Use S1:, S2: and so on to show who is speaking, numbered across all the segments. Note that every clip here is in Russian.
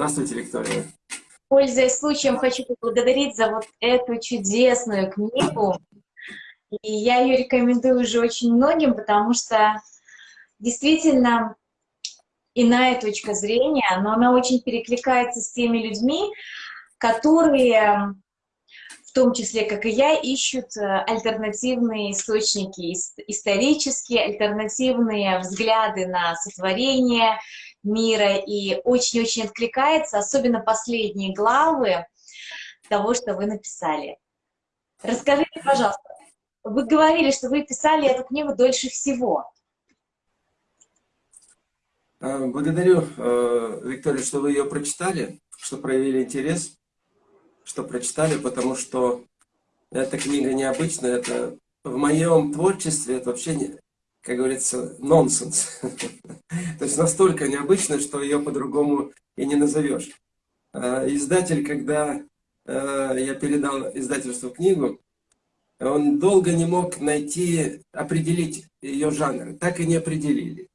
S1: Здравствуйте, Виктория.
S2: Пользуясь случаем, хочу поблагодарить за вот эту чудесную книгу. И я ее рекомендую уже очень многим, потому что действительно иная точка зрения, но она очень перекликается с теми людьми, которые, в том числе, как и я, ищут э, альтернативные источники, исторические, альтернативные взгляды на сотворение мира, и очень-очень откликается, особенно последние главы того, что вы написали. Расскажите, пожалуйста, вы говорили, что вы писали эту книгу дольше всего.
S1: Э, благодарю, э, Виктория, что вы ее прочитали, что проявили интерес, что прочитали, потому что эта книга необычная, это в моем творчестве это вообще, как говорится, нонсенс. То есть настолько необычно, что ее по-другому и не назовешь. Э, издатель, когда я передал издательству книгу, он долго не мог найти, определить ее жанр. Так и не определили.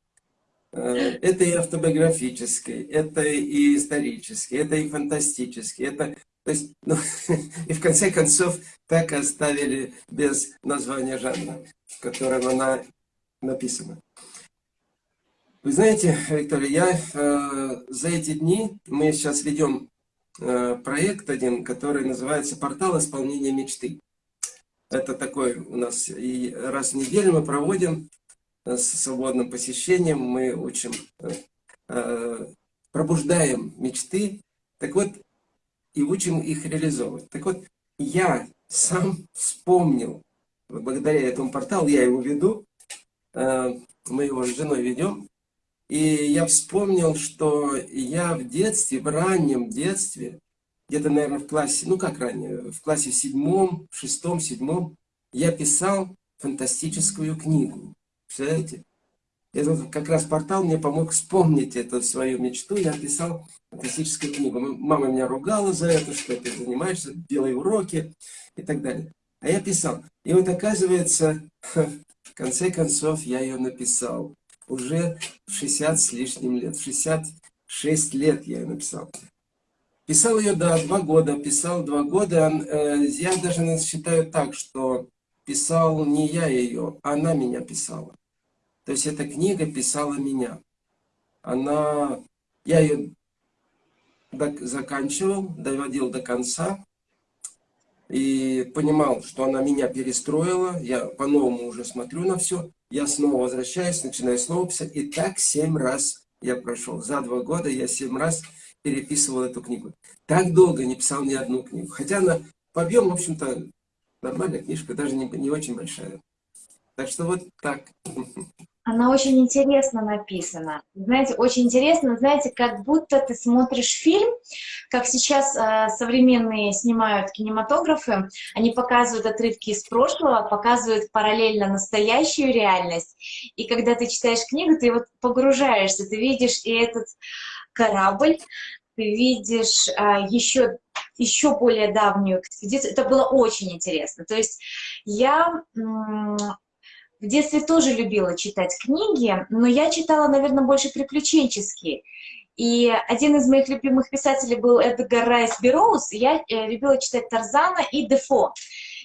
S1: Э, это и автобиографический, это и исторический, это и фантастический, это... То есть, ну, и в конце концов так оставили без названия жанра, в котором она написана. Вы знаете, Виктория, я э, за эти дни, мы сейчас ведем э, проект один, который называется «Портал исполнения мечты». Это такой у нас, и раз в неделю мы проводим с свободным посещением, мы учим, э, э, пробуждаем мечты, так вот, и учим их реализовывать. Так вот, я сам вспомнил, благодаря этому порталу, я его веду, э, мы его с женой ведем, и я вспомнил, что я в детстве, в раннем детстве, где-то, наверное, в классе, ну как ранее, в классе седьмом, шестом, седьмом, я писал фантастическую книгу. Представляете? Этот как раз портал мне помог вспомнить эту свою мечту. Я писал фантастическую книгу. Мама меня ругала за это, что ты занимаешься, делай уроки и так далее. А я писал. И вот оказывается, в конце концов, я ее написал. Уже в 60 с лишним лет. В 66 лет я ее написал. Писал ее, да, два года. Писал два года. Э, я даже считаю так, что писал не я ее, она меня писала. То есть эта книга писала меня. Она, я ее заканчивал, доводил до конца. И понимал, что она меня перестроила. Я по-новому уже смотрю на все. Я снова возвращаюсь, начинаю снова писать. И так семь раз я прошел. За два года я семь раз переписывал эту книгу. Так долго не писал ни одну книгу. Хотя она по объему, в общем-то, нормальная книжка, даже не, не очень большая. Так что вот так.
S2: Она очень интересно написана. Знаете, очень интересно, знаете, как будто ты смотришь фильм, как сейчас э, современные снимают кинематографы, они показывают отрывки из прошлого, показывают параллельно настоящую реальность. И когда ты читаешь книгу, ты вот погружаешься, ты видишь и этот корабль, ты видишь э, еще, еще более давнюю экспедицию. Это было очень интересно. То есть я в детстве тоже любила читать книги, но я читала, наверное, больше приключенческие. И один из моих любимых писателей был Эдгар Райс Бероуз, я э, любила читать Тарзана и Дефо.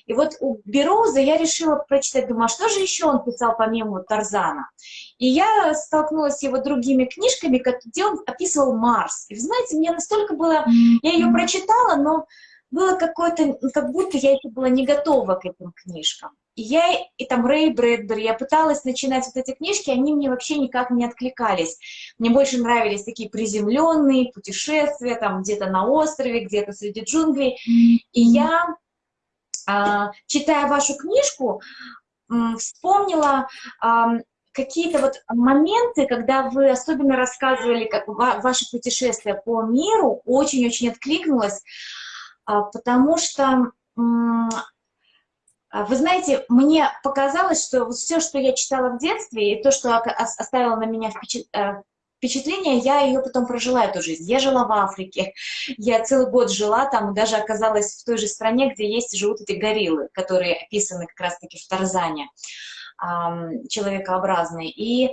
S2: И вот у Бероуза я решила прочитать, думаю, а что же еще он писал помимо Тарзана? И я столкнулась с его другими книжками, где он описывал Марс. И вы знаете, мне настолько было... Я ее прочитала, но было какое-то... Как будто я еще была не готова к этим книжкам. И я, и там Рэй Брэдбери, я пыталась начинать вот эти книжки, они мне вообще никак не откликались. Мне больше нравились такие приземленные путешествия, там где-то на острове, где-то среди джунглей. И я, а, читая вашу книжку, вспомнила какие-то вот моменты, когда вы особенно рассказывали как ваше путешествие по миру, очень-очень откликнулось, а, потому что а, вы знаете, мне показалось, что все, что я читала в детстве, и то, что оставило на меня э, впечатление, я ее потом прожила, эту жизнь. Я жила в Африке, я целый год жила там, даже оказалась в той же стране, где есть, живут эти гориллы, которые описаны как раз-таки в Тарзане, человекообразные. И а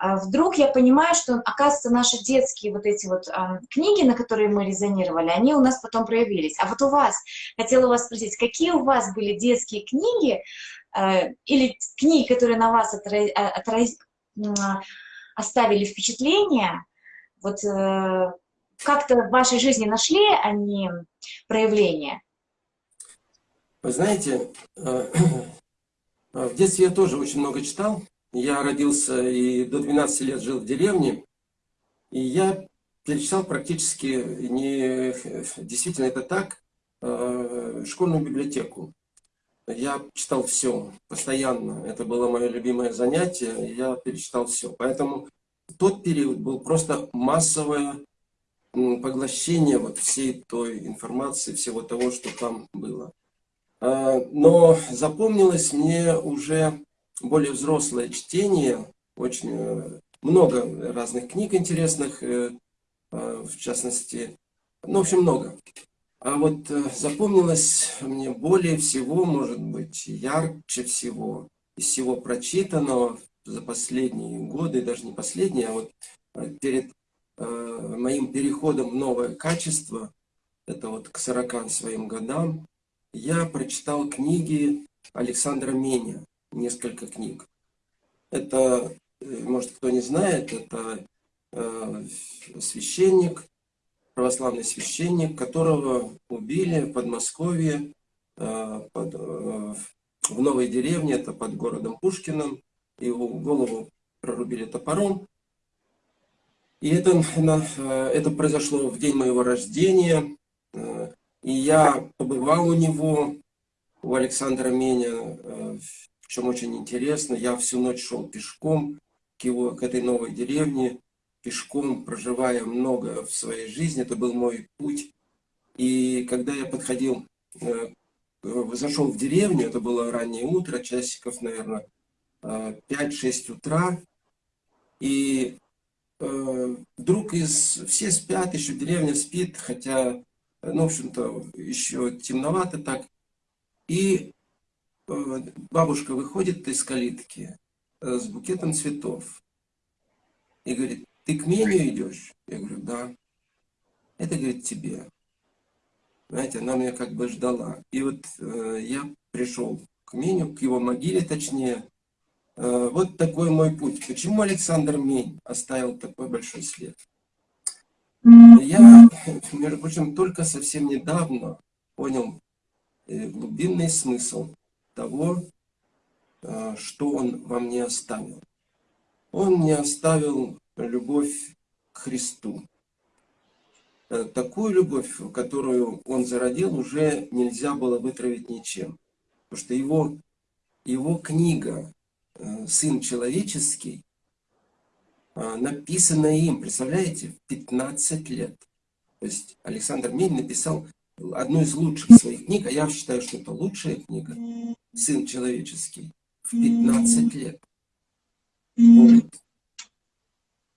S2: вдруг я понимаю, что, оказывается, наши детские вот эти вот э, книги, на которые мы резонировали, они у нас потом проявились. А вот у вас, хотела вас спросить, какие у вас были детские книги э, или книги, которые на вас отра... Отра... оставили впечатление, вот э, как-то в вашей жизни нашли они проявление?
S1: Вы знаете, э, в детстве я тоже очень много читал, я родился и до 12 лет жил в деревне, и я перечитал практически, не, действительно это так, э, школьную библиотеку. Я читал все, постоянно. Это было мое любимое занятие, я перечитал все. Поэтому тот период был просто массовое поглощение вот всей той информации, всего того, что там было. А, но запомнилось мне уже более взрослое чтение, очень э, много разных книг интересных, э, э, в частности, ну, в общем, много. А вот запомнилось мне более всего, может быть, ярче всего из всего прочитанного за последние годы, даже не последние, а вот перед моим переходом в новое качество, это вот к 40 своим годам, я прочитал книги Александра Меня несколько книг. Это, э, может, кто не знает, это э, священник, православный священник, которого убили в Подмосковье, э, под, в новой деревне, это под городом Пушкиным. Его голову прорубили топором. И это, это произошло в день моего рождения. И я побывал у него, у Александра Меня, причем очень интересно, я всю ночь шел пешком к, его, к этой новой деревне, пешком, проживая много в своей жизни, это был мой путь. И когда я подходил, э, зашел в деревню, это было раннее утро, часиков, наверное, 5-6 э, утра, и э, вдруг из, все спят, еще деревня спит, хотя, ну, в общем-то, еще темновато так. И бабушка выходит из калитки э, с букетом цветов и говорит, ты к меню идешь? Я говорю, да. Это, говорит, тебе. Знаете, она меня как бы ждала. И вот э, я пришел к меню, к его могиле точнее. Э, вот такой мой путь. Почему Александр Мень оставил такой большой след? Я, между прочим, только совсем недавно понял э, глубинный смысл того, э, что Он вам не оставил. Он не оставил любовь к Христу. Э, такую любовь, которую Он зародил, уже нельзя было вытравить ничем. Потому что его, его книга э, «Сын человеческий» написана им, представляете, в 15 лет. То есть Александр Мень написал одну из лучших своих книг, а я считаю, что это лучшая книга, Сын человеческий, в 15 лет. Вот.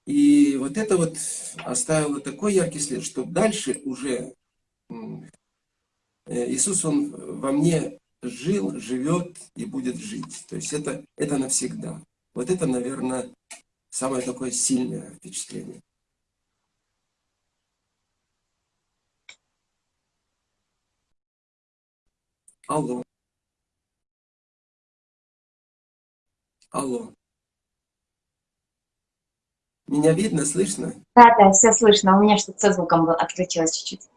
S1: И вот это вот оставило такой яркий след, что дальше уже э, Иисус, Он во мне жил, живет и будет жить. То есть это, это навсегда. Вот это, наверное, самое такое сильное впечатление. Алло. Алло. Меня видно, слышно?
S2: Да, да, все слышно. У меня что-то со звуком отключилось чуть-чуть.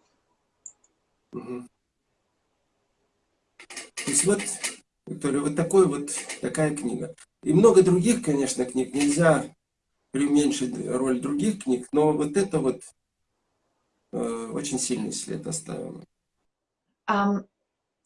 S1: Угу. То есть вот, Виктория, вот такой вот, такая книга. И много других, конечно, книг. Нельзя преуменьшить роль других книг, но вот это вот э, очень сильный след оставило.
S2: Um,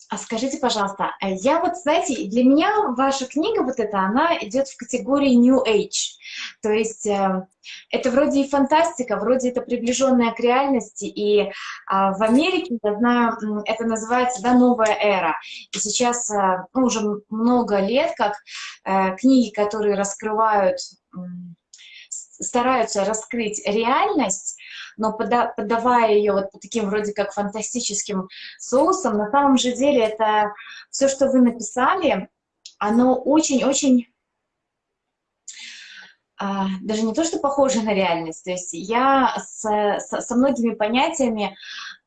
S2: а скажите, пожалуйста, э, я вот, знаете, для меня ваша книга вот эта, она идет в категории New Age. То есть э, это вроде и фантастика, вроде это приближенная к реальности. И э, в Америке, я знаю, это называется да, новая эра. И сейчас э, ну, уже много лет, как книги, которые раскрывают, стараются раскрыть реальность, но пода подавая ее вот таким вроде как фантастическим соусом, на самом же деле это все, что вы написали, оно очень-очень а, даже не то, что похожа на реальность, то есть я с, с, со многими понятиями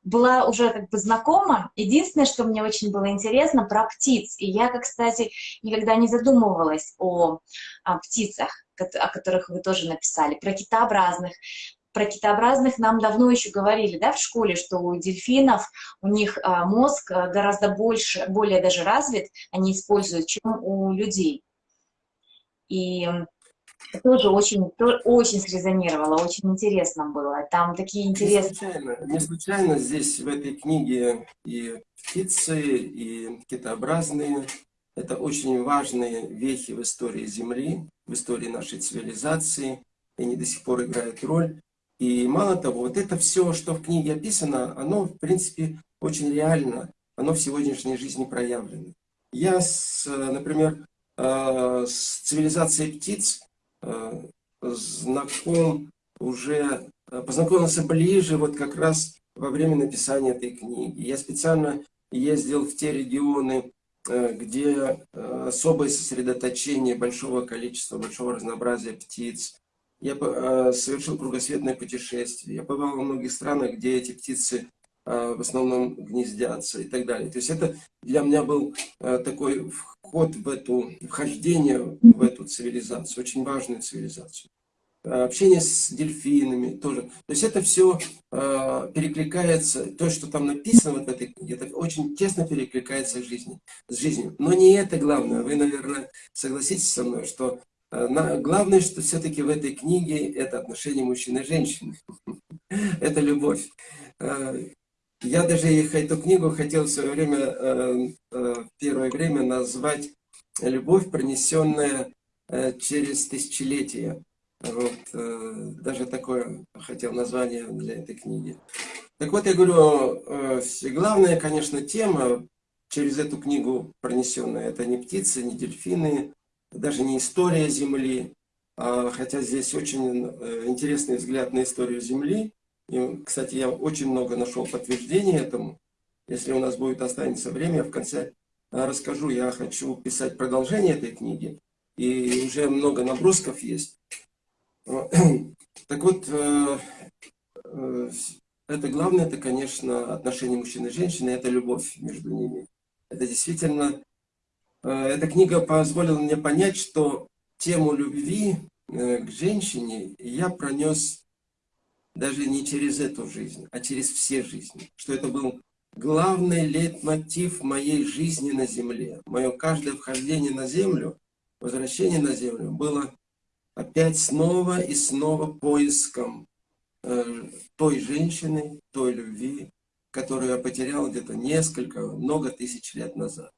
S2: была уже как бы знакома. Единственное, что мне очень было интересно, про птиц. И я, как, кстати, никогда не задумывалась о, о птицах, о которых вы тоже написали, про китообразных. Про китообразных нам давно еще говорили, да, в школе, что у дельфинов, у них а, мозг гораздо больше, более даже развит, они используют, чем у людей. И тоже очень, очень срезонировало, очень интересно было. Там такие интересные...
S1: Не случайно, не случайно здесь в этой книге и птицы, и китообразные. Это очень важные вехи в истории Земли, в истории нашей цивилизации. И они до сих пор играют роль. И мало того, вот это все, что в книге описано, оно, в принципе, очень реально. Оно в сегодняшней жизни проявлено. Я, с, например, э, с цивилизацией птиц Э, знаком уже, э, познакомился ближе вот как раз во время написания этой книги. Я специально ездил в те регионы, где особое сосредоточение большого количества, большого разнообразия птиц. Я совершил кругосветное путешествие. Я побывал во многих странах, где эти птицы в основном гнездятся и так далее. То есть это для меня был такой вход в эту, вхождение в эту цивилизацию, очень важную цивилизацию. Э, общение с дельфинами тоже. То есть это все э, перекликается, то, что там написано вот в этой книге, это очень тесно перекликается с жизнью. Но не это главное. Вы, наверное, согласитесь со мной, что э, главное, что все-таки в этой книге это отношение мужчины и женщины. это любовь. Э, я даже эту книгу хотел в свое время, э, э, первое время назвать «Любовь, пронесенная э, через тысячелетия». Вот, даже такое хотел название для этой книги. Так вот, я говорю, главная, конечно, тема через эту книгу пронесенная, это не птицы, не дельфины, даже не история Земли, а, хотя здесь очень интересный взгляд на историю Земли, и, кстати, я очень много нашел подтверждений этому. Если у нас будет останется время, я в конце а, расскажу. Я хочу писать продолжение этой книги. И уже много набросков есть. Так вот, э, э, это главное, это, конечно, отношение мужчины и женщины, это любовь между ними. Это действительно, э, эта книга позволила мне понять, что тему любви к женщине я пронес даже не через эту жизнь, а через все жизни. Что это был главный лейтмотив моей жизни на земле. Мое каждое вхождение на землю, возвращение на землю было опять снова и снова поиском э, той женщины, той любви, которую я потерял где-то несколько, много тысяч лет назад.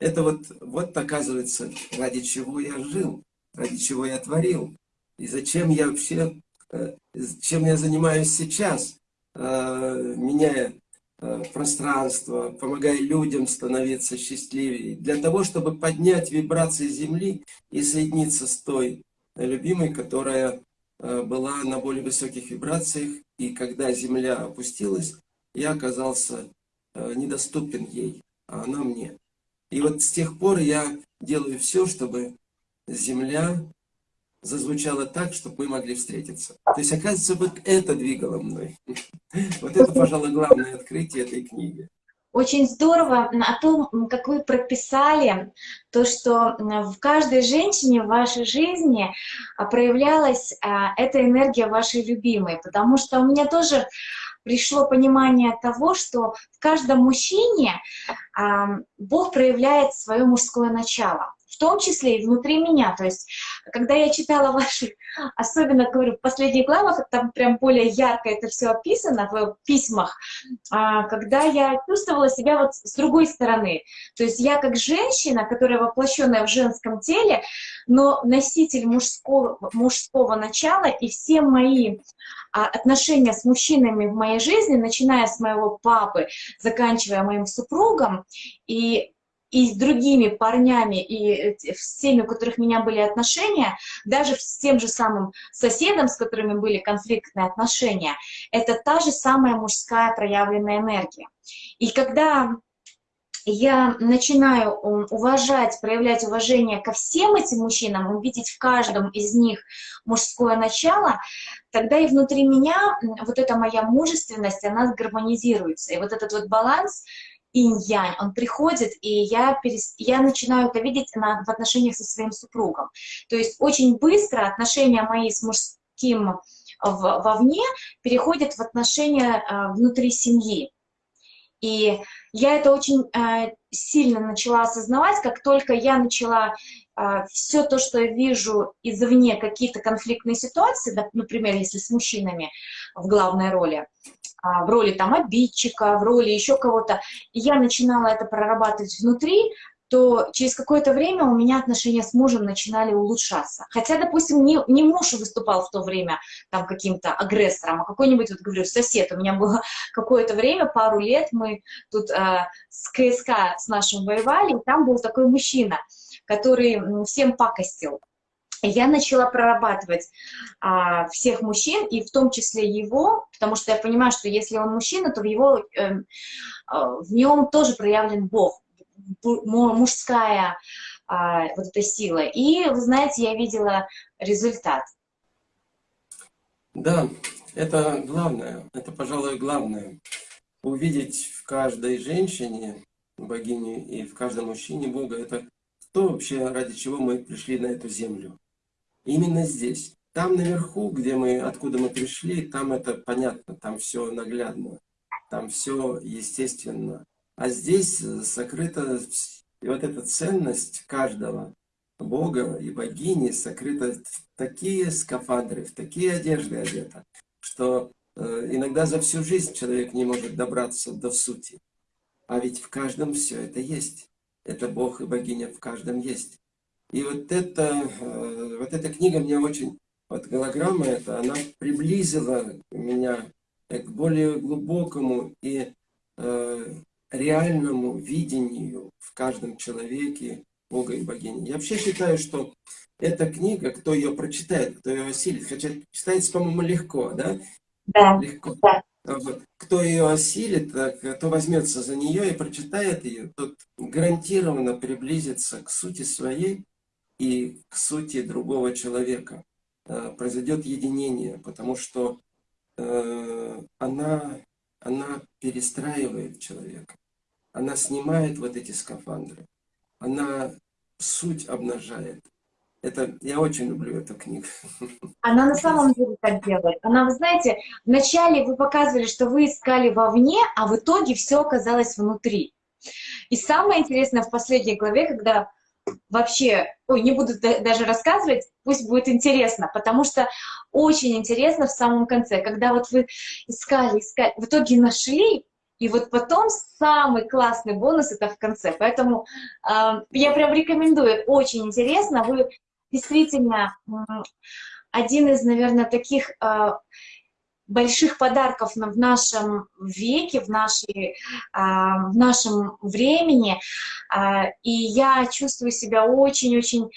S1: Это вот, вот оказывается, ради чего я жил, ради чего я творил. И зачем я вообще Э, чем я занимаюсь сейчас, э, меняя э, пространство, помогая людям становиться счастливее, для того, чтобы поднять вибрации Земли и соединиться с той любимой, которая была на более высоких вибрациях, и когда Земля опустилась, я оказался недоступен ей, а она мне. И вот с тех пор я делаю все, чтобы Земля зазвучало так, чтобы мы могли встретиться. То есть, оказывается, вот это двигало мной. Вот это, пожалуй, главное открытие этой книги.
S2: Очень здорово о том, как вы прописали то, что в каждой женщине в вашей жизни а, проявлялась а, эта энергия вашей любимой. Потому что у меня тоже пришло понимание того, что в каждом мужчине Бог проявляет свое мужское начало в том числе и внутри меня. То есть, когда я читала ваши, особенно, говорю, в последних главах, там прям более ярко это все описано в письмах, а, когда я чувствовала себя вот с другой стороны. То есть я как женщина, которая воплощенная в женском теле, но носитель мужского, мужского начала, и все мои а, отношения с мужчинами в моей жизни, начиная с моего папы, заканчивая моим супругом, и и с другими парнями, и с теми, у которых у меня были отношения, даже с тем же самым соседом, с которыми были конфликтные отношения, это та же самая мужская проявленная энергия. И когда я начинаю уважать, проявлять уважение ко всем этим мужчинам, увидеть в каждом из них мужское начало, тогда и внутри меня вот эта моя мужественность, она гармонизируется. И вот этот вот баланс инь-янь, он приходит, и я, перес... я начинаю это видеть на... в отношениях со своим супругом. То есть очень быстро отношения мои с мужским в... вовне переходят в отношения э, внутри семьи. И я это очень э, сильно начала осознавать, как только я начала э, все то, что я вижу извне, какие-то конфликтные ситуации, например, если с мужчинами в главной роли, э, в роли там обидчика, в роли еще кого-то, я начинала это прорабатывать внутри, то через какое-то время у меня отношения с мужем начинали улучшаться. Хотя, допустим, не, не муж выступал в то время там каким-то агрессором, а какой-нибудь, вот говорю, сосед. У меня было какое-то время, пару лет, мы тут э, с КСК с нашим воевали, и там был такой мужчина, который всем пакостил. Я начала прорабатывать а, всех мужчин, и в том числе его, потому что я понимаю, что если он мужчина, то в, его, э, в нем тоже проявлен Бог мужская а, вот эта сила. И, вы знаете, я видела результат.
S1: Да, это главное, это, пожалуй, главное. Увидеть в каждой женщине богиню и в каждом мужчине Бога, это то вообще, ради чего мы пришли на эту землю. Именно здесь. Там наверху, где мы, откуда мы пришли, там это понятно, там все наглядно, там все естественно. А здесь э, сокрыта вот эта ценность каждого Бога и богини сокрыта в такие скафандры, в такие одежды одета, что э, иногда за всю жизнь человек не может добраться до сути. А ведь в каждом все это есть. Это Бог и богиня в каждом есть. И вот, это, э, вот эта книга мне очень, вот голограмма эта, она приблизила меня к более глубокому и э, реальному видению в каждом человеке Бога и богини. Я вообще считаю, что эта книга, кто ее прочитает, кто ее осилит, хотя читается, по-моему, легко, да?
S2: Да.
S1: Легко.
S2: Да.
S1: Вот. Кто ее осилит, кто возьмется за нее и прочитает ее, тот гарантированно приблизится к сути своей и к сути другого человека. Э, произойдет единение, потому что э, она она перестраивает человека. Она снимает вот эти скафандры. Она суть обнажает. Это, я очень люблю эту книгу.
S2: Она на самом деле так делает. Она, вы знаете, вначале вы показывали, что вы искали вовне, а в итоге все оказалось внутри. И самое интересное в последней главе, когда вообще, ой, не буду даже рассказывать, пусть будет интересно, потому что очень интересно в самом конце, когда вот вы искали, искали, в итоге нашли, и вот потом самый классный бонус это в конце. Поэтому э, я прям рекомендую, очень интересно, вы действительно один из, наверное, таких э, больших подарков в нашем веке, в, нашей, в нашем времени. И я чувствую себя очень-очень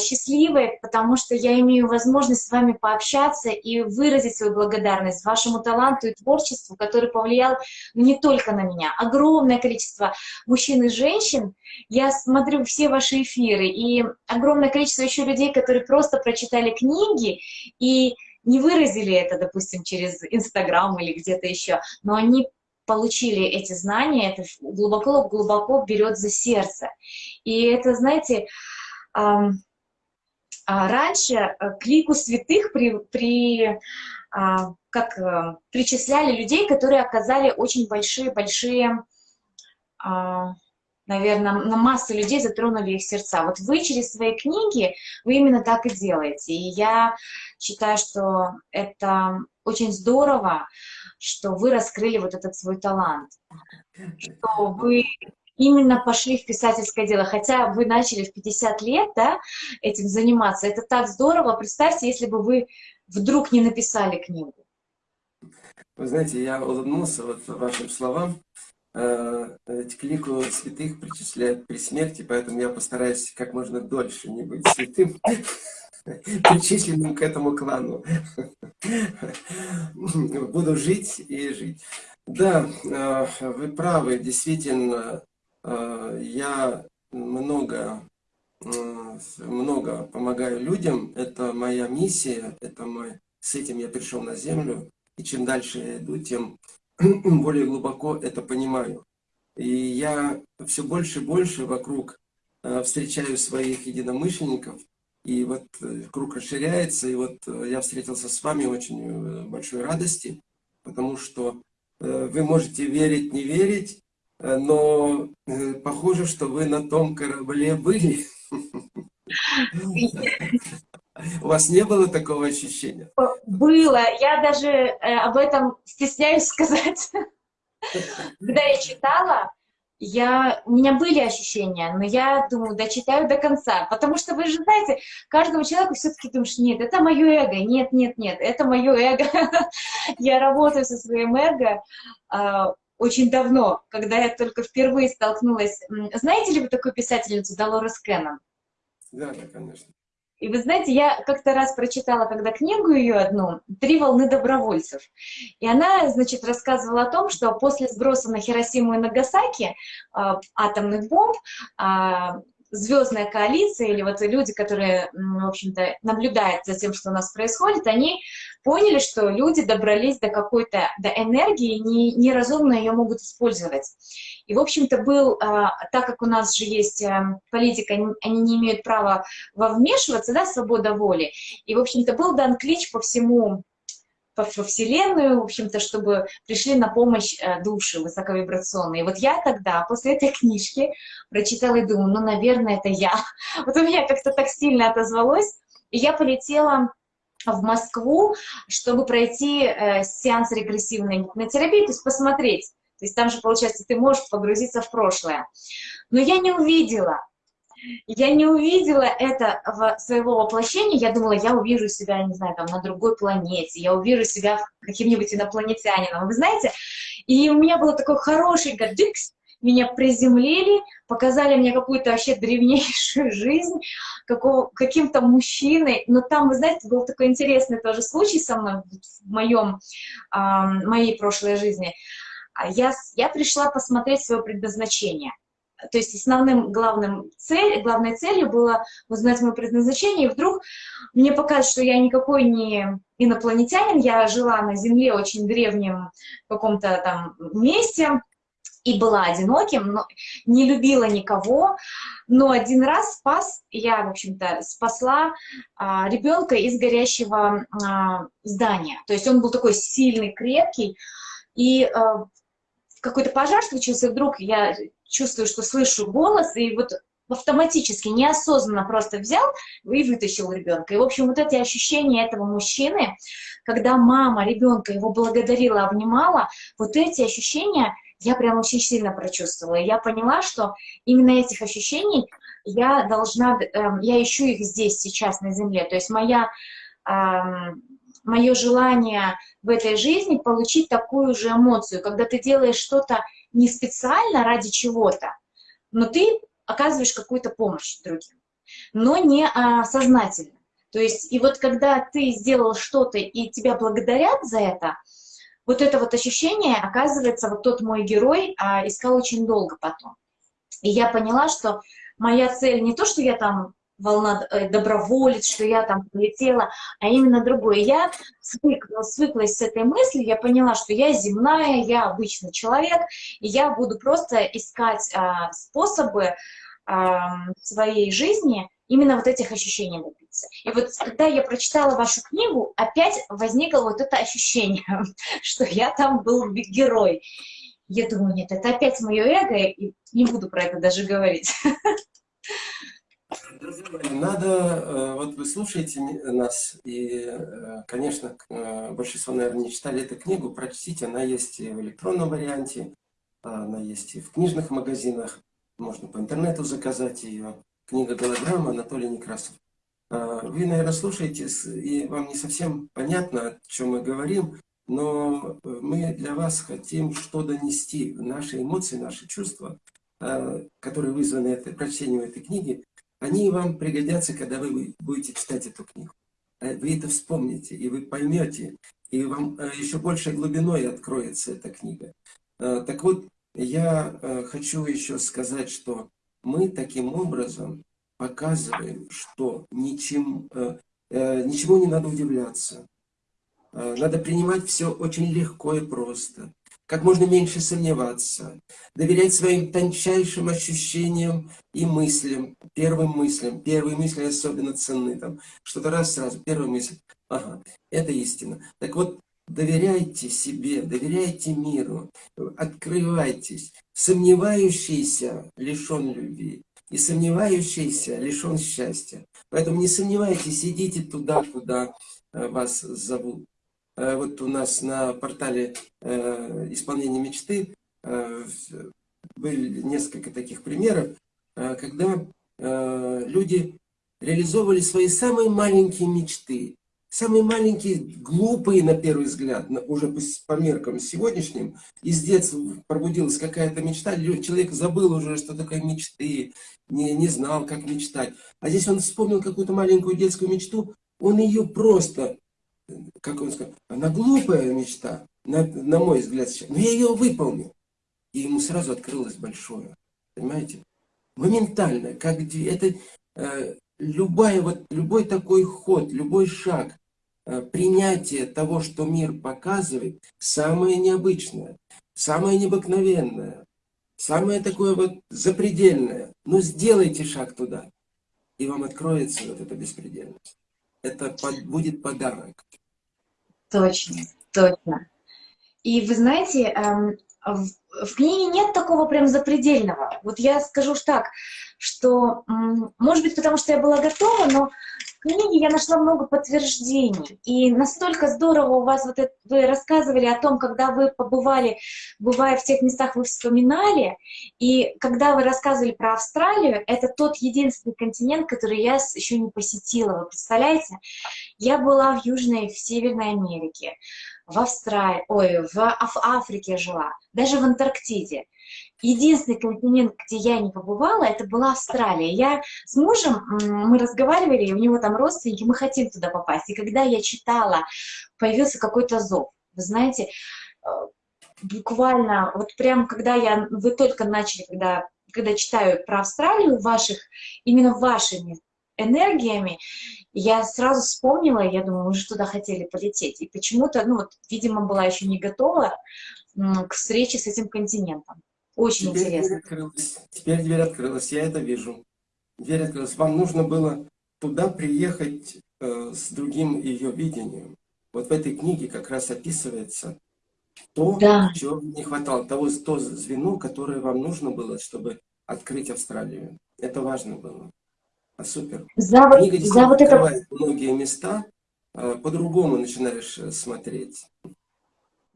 S2: счастливой, потому что я имею возможность с вами пообщаться и выразить свою благодарность вашему таланту и творчеству, который повлиял не только на меня. Огромное количество мужчин и женщин. Я смотрю все ваши эфиры, и огромное количество еще людей, которые просто прочитали книги и не выразили это, допустим, через Инстаграм или где-то еще, но они получили эти знания, это глубоко-глубоко берет за сердце. И это, знаете, а, раньше э, к лику святых при, при, а, как, э, причисляли людей, которые оказали очень большие-большие наверное, на массу людей затронули их сердца. Вот вы через свои книги, вы именно так и делаете. И я считаю, что это очень здорово, что вы раскрыли вот этот свой талант, что вы именно пошли в писательское дело, хотя вы начали в 50 лет да, этим заниматься. Это так здорово. Представьте, если бы вы вдруг не написали книгу.
S1: Вы знаете, я улыбнулся вот вашим словам, к лику святых причисляют при смерти, поэтому я постараюсь как можно дольше не быть святым, причисленным к этому клану. Буду жить и жить. Да, э, вы правы, действительно, Я много, много помогаю людям. Это моя миссия, это мой... с этим я пришел на землю. И чем дальше я иду, тем более глубоко это понимаю. И я все больше и больше вокруг встречаю своих единомышленников, и вот э, круг расширяется, и вот э, я встретился с вами очень э, большой радости, потому что вы можете верить, не верить, но похоже, что вы на том корабле были. У вас не было такого ощущения?
S2: Было. Я даже об этом стесняюсь сказать. Когда я читала, я, у меня были ощущения, но я думаю, дочитаю до конца, потому что вы же знаете, каждому человеку все-таки думаешь, нет, это мое эго, нет, нет, нет, это мое эго. Я работаю со своим эго а, очень давно, когда я только впервые столкнулась. Знаете ли вы такую писательницу Долорес Кеннон?
S1: Да, да, конечно.
S2: И вы знаете, я как-то раз прочитала, когда книгу ее одну, «Три волны добровольцев». И она, значит, рассказывала о том, что после сброса на Хиросиму и Нагасаки э, атомных бомб э, звездная коалиция или вот люди, которые, в общем-то, наблюдают за тем, что у нас происходит, они поняли, что люди добрались до какой-то до энергии, не, неразумно ее могут использовать. И, в общем-то, был, а, так как у нас же есть а, политика, они не имеют права вмешиваться, да, свобода воли, и, в общем-то, был дан клич по всему по Вселенную, в общем-то, чтобы пришли на помощь э, души высоковибрационные. Вот я тогда, после этой книжки, прочитала и думаю, ну, наверное, это я. Вот у меня как-то так сильно отозвалось, и я полетела в Москву, чтобы пройти э, сеанс регрессивной гипнотерапии, то есть посмотреть. То есть там же, получается, ты можешь погрузиться в прошлое. Но я не увидела. Я не увидела это в своего воплощения. Я думала, я увижу себя, не знаю, там, на другой планете. Я увижу себя каким-нибудь инопланетянином. Вы знаете, и у меня было такой хороший гаджикс, меня приземлили, показали мне какую-то вообще древнейшую жизнь, каким-то мужчиной, но там, вы знаете, был такой интересный тоже случай со мной в моем, э, моей прошлой жизни. А я, я пришла посмотреть свое предназначение. То есть основным главным цель, главной целью было узнать мое предназначение, и вдруг мне показалось, что я никакой не инопланетянин, я жила на Земле очень древнем каком-то там месте, и была одиноким, но не любила никого, но один раз спас, я, в общем-то, спасла а, ребенка из горящего а, здания. То есть он был такой сильный, крепкий, и а, какой-то пожар случился, вдруг я чувствую, что слышу голос, и вот автоматически, неосознанно просто взял и вытащил ребенка. И, в общем, вот эти ощущения этого мужчины, когда мама ребенка его благодарила, обнимала, вот эти ощущения я прям очень сильно прочувствовала. И я поняла, что именно этих ощущений я должна, эм, я ищу их здесь, сейчас, на земле. То есть моя, эм, мое желание в этой жизни получить такую же эмоцию, когда ты делаешь что-то не специально ради чего-то, но ты оказываешь какую-то помощь другим, но не а, сознательно. То есть, и вот когда ты сделал что-то, и тебя благодарят за это, вот это вот ощущение, оказывается, вот тот мой герой а, искал очень долго потом. И я поняла, что моя цель не то, что я там волна э, доброволец, что я там полетела, а именно другое. Я свыклась, свыклась с этой мыслью, я поняла, что я земная, я обычный человек, и я буду просто искать а, способы а, своей жизни именно вот этих ощущений добиться. И вот когда я прочитала вашу книгу, опять возникло вот это ощущение, что я там был герой. Я думаю, нет, это опять мое эго, и не буду про это даже говорить.
S1: Надо, э, вот вы слушаете нас, и, э, конечно, э, большинство, наверное, не читали эту книгу, прочтите, она есть и в электронном варианте, она есть и в книжных магазинах, можно по интернету заказать ее. Книга «Голограмма» Анатолий Некрасов. Вы, наверное, слушаете, и вам не совсем понятно, о чем мы говорим, но мы для вас хотим что донести. Наши эмоции, наши чувства, которые вызваны этой, прочтением этой книги, они вам пригодятся, когда вы будете читать эту книгу. Э, вы это вспомните, и вы поймете, и вам э, еще большей глубиной откроется эта книга. Э, так вот, я хочу еще сказать, что мы таким образом показываем, что ничем, ничему не надо удивляться. Надо принимать все очень легко и просто. Как можно меньше сомневаться. Доверять своим тончайшим ощущениям и мыслям. Первым мыслям. Первые мысли особенно ценны. Там Что-то раз сразу. Первая мысль. Ага, это истина. Так вот, доверяйте себе, доверяйте миру. Открывайтесь. Сомневающийся лишен любви. И сомневающийся лишен счастья. Поэтому не сомневайтесь, идите туда, куда э, вас зовут. Э, вот у нас на портале э, исполнения мечты э, были несколько таких примеров, когда люди реализовывали свои самые маленькие мечты, самые маленькие, глупые на первый взгляд, уже по меркам сегодняшним, из детства пробудилась какая-то мечта, человек забыл уже, что такое мечты, не, не знал, как мечтать. А здесь он вспомнил какую-то маленькую детскую мечту, он ее просто как он сказал, она глупая мечта, на, на мой взгляд сейчас, но я ее выполнил. И ему сразу открылось большое, понимаете? Моментально, как это э, любая, вот, любой такой ход, любой шаг, э, принятие того, что мир показывает, самое необычное, самое необыкновенное, самое такое вот запредельное. Но сделайте шаг туда, и вам откроется вот эта беспредельность. Это под, будет подарок.
S2: Точно, точно. И вы знаете, эм, в, книге нет такого прям запредельного. Вот я скажу так, что, может быть, потому что я была готова, но в книге я нашла много подтверждений. И настолько здорово у вас, вот это, вы рассказывали о том, когда вы побывали, бывая в тех местах, вы вспоминали. И когда вы рассказывали про Австралию, это тот единственный континент, который я еще не посетила. Вы представляете? Я была в Южной, в Северной Америке, в Австралии, ой, в, в Африке жила, даже в Антарктиде. Единственный континент, где я не побывала, это была Австралия. Я с мужем, мы разговаривали, у него там родственники, мы хотим туда попасть. И когда я читала, появился какой-то зов. Вы знаете, э, буквально, вот прям когда я, вы только начали, когда, когда читаю про Австралию, ваших, именно вашими энергиями, я сразу вспомнила, я думаю, мы же туда хотели полететь. И почему-то, ну вот, видимо, была еще не готова к встрече с этим континентом. Очень Теперь интересно.
S1: Дверь открылась. Теперь дверь открылась, я это вижу. Дверь открылась. Вам нужно было туда приехать э, с другим ее видением. Вот в этой книге как раз описывается то, да. чего не хватало, того то звено, которое вам нужно было, чтобы открыть Австралию. Это важно было. А супер.
S2: За, Книга за вот
S1: это... многие места, э, по-другому начинаешь э, смотреть.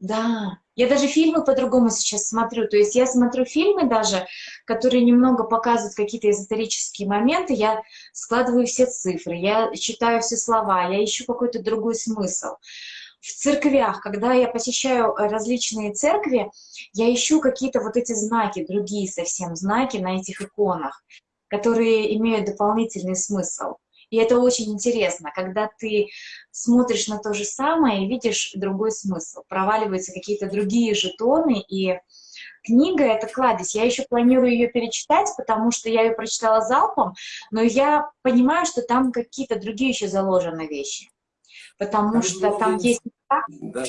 S2: Да, я даже фильмы по-другому сейчас смотрю. То есть я смотрю фильмы даже, которые немного показывают какие-то эзотерические моменты, я складываю все цифры, я читаю все слова, я ищу какой-то другой смысл. В церквях, когда я посещаю различные церкви, я ищу какие-то вот эти знаки, другие совсем знаки на этих иконах, которые имеют дополнительный смысл. И это очень интересно, когда ты смотришь на то же самое и видишь другой смысл. Проваливаются какие-то другие жетоны, и книга — это кладезь. Я еще планирую ее перечитать, потому что я ее прочитала залпом, но я понимаю, что там какие-то другие еще заложены вещи. Потому там что много, там есть...
S1: Да,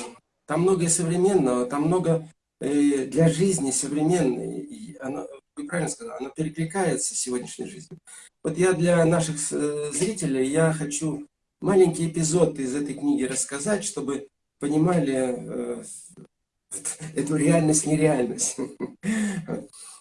S1: там много современного, там много э, для жизни современной. И оно, вы правильно сказали, оно перекликается с сегодняшней жизнью. Вот я для наших э, зрителей, я хочу маленький эпизод из этой книги рассказать, чтобы понимали э, эту реальность-нереальность.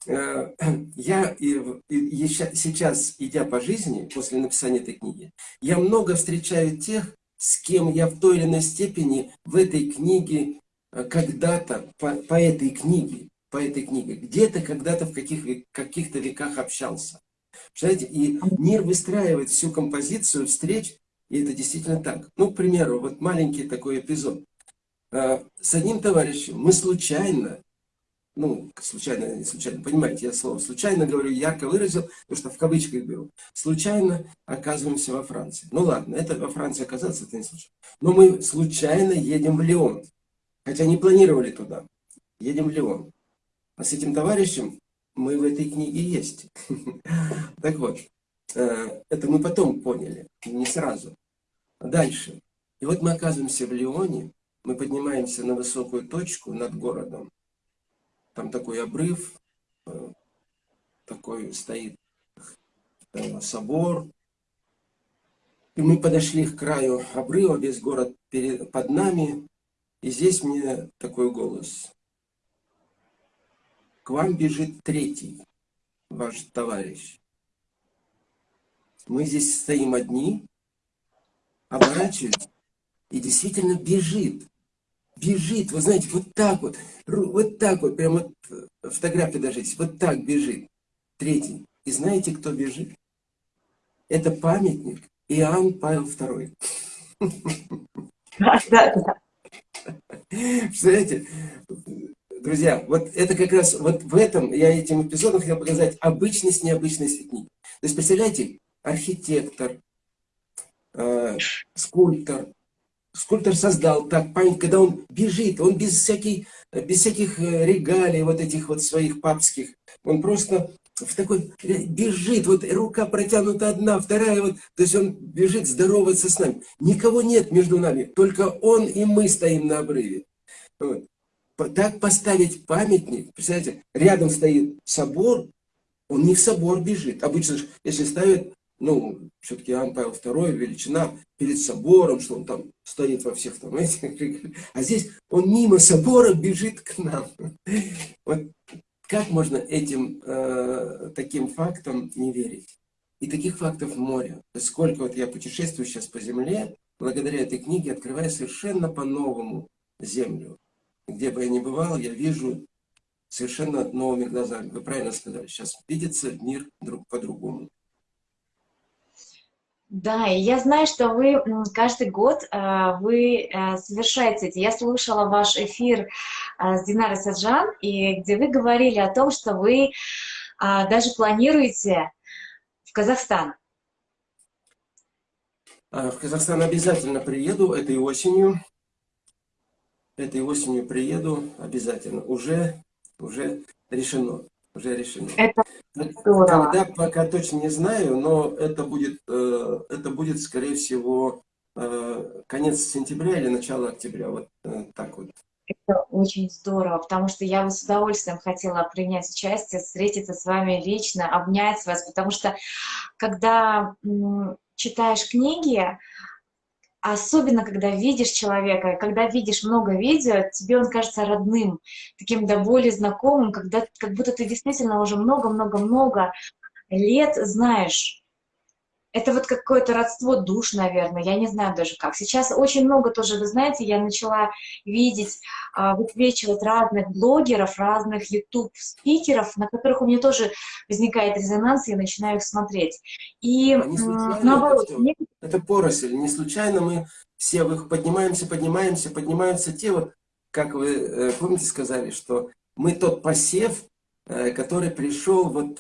S1: Э, я сейчас, идя по жизни, после написания этой книги, я много встречаю тех, с кем я в той или иной степени в этой книге когда-то, по, по этой книге, по этой книге, где-то когда-то в каких, каких-то веках общался. Представляете, и мир выстраивает всю композицию встреч, и это действительно так. Ну, к примеру, вот маленький такой эпизод. А, с одним товарищем мы случайно, ну, случайно, не случайно, понимаете, я слово случайно говорю, ярко выразил, потому что в кавычках беру, случайно оказываемся во Франции. Ну ладно, это во Франции оказаться, это не случайно. Но мы случайно едем в Лион, хотя не планировали туда. Едем в Лион. А с этим товарищем мы в этой книге есть. Так вот, э, это мы потом поняли, не сразу. Дальше. И вот мы оказываемся в Лионе, мы поднимаемся на высокую точку над городом. Там такой обрыв, э, такой стоит э, собор. И мы подошли к краю обрыва, весь город перед, под нами. И здесь мне такой голос. К вам бежит третий, ваш товарищ. Мы здесь стоим одни, оборачиваемся, и действительно бежит бежит, вы знаете, вот так вот, вот так вот, прям вот э, фотография даже есть, вот так бежит. Третий. И знаете, кто бежит? Это памятник Иоанн Павел II. Представляете, друзья, вот это как раз, вот в этом, я этим эпизодом хотел показать обычность необычности книги. То есть, представляете, архитектор, э, скульптор, скульптор создал так память, когда он бежит, он без, всяких, без всяких э, регалий, вот этих вот своих папских, он просто в такой, э, бежит, вот рука протянута одна, вторая, вот, то есть он бежит здороваться с нами. Никого нет между нами, только он и мы стоим на обрыве. Вот. Так поставить памятник, представляете, рядом стоит собор, он не в собор бежит. Обычно, если ставят ну, все-таки Иоанн Павел II, величина перед собором, что он там стоит во всех там этих, а здесь он мимо собора бежит к нам. Вот как можно этим э, таким фактам не верить? И таких фактов море. Сколько вот я путешествую сейчас по земле, благодаря этой книге открываю совершенно по-новому землю. Где бы я ни бывал, я вижу совершенно новыми глазами. Вы правильно сказали, сейчас видится мир друг по-другому.
S2: Да, и я знаю, что вы каждый год э, вы э, совершаете эти. Я слушала ваш эфир э, с Динарой Саджан, и где вы говорили о том, что вы даже планируете в Казахстан.
S1: В Казахстан обязательно приеду этой осенью. Этой осенью приеду обязательно. Уже, уже решено уже решено. Это здорово. Когда пока точно не знаю, но это будет, э, это будет скорее всего, э, конец сентября или начало октября. Вот э, так вот.
S2: Это очень здорово, потому что я бы с удовольствием хотела принять участие, встретиться с вами лично, обнять вас, потому что когда читаешь книги, особенно когда видишь человека, когда видишь много видео, тебе он кажется родным, таким до боли знакомым, когда, как будто ты действительно уже много-много-много лет знаешь это вот какое-то родство душ, наверное, я не знаю даже как. Сейчас очень много тоже, вы знаете, я начала видеть, а, высвечивать разных блогеров, разных YouTube-спикеров, на которых у меня тоже возникает резонанс, я начинаю их смотреть. И а
S1: наоборот... Это, мне... это поросль, не случайно мы все поднимаемся, поднимаемся, поднимаются те вот, как вы э, помните, сказали, что мы тот посев, э, который пришел, вот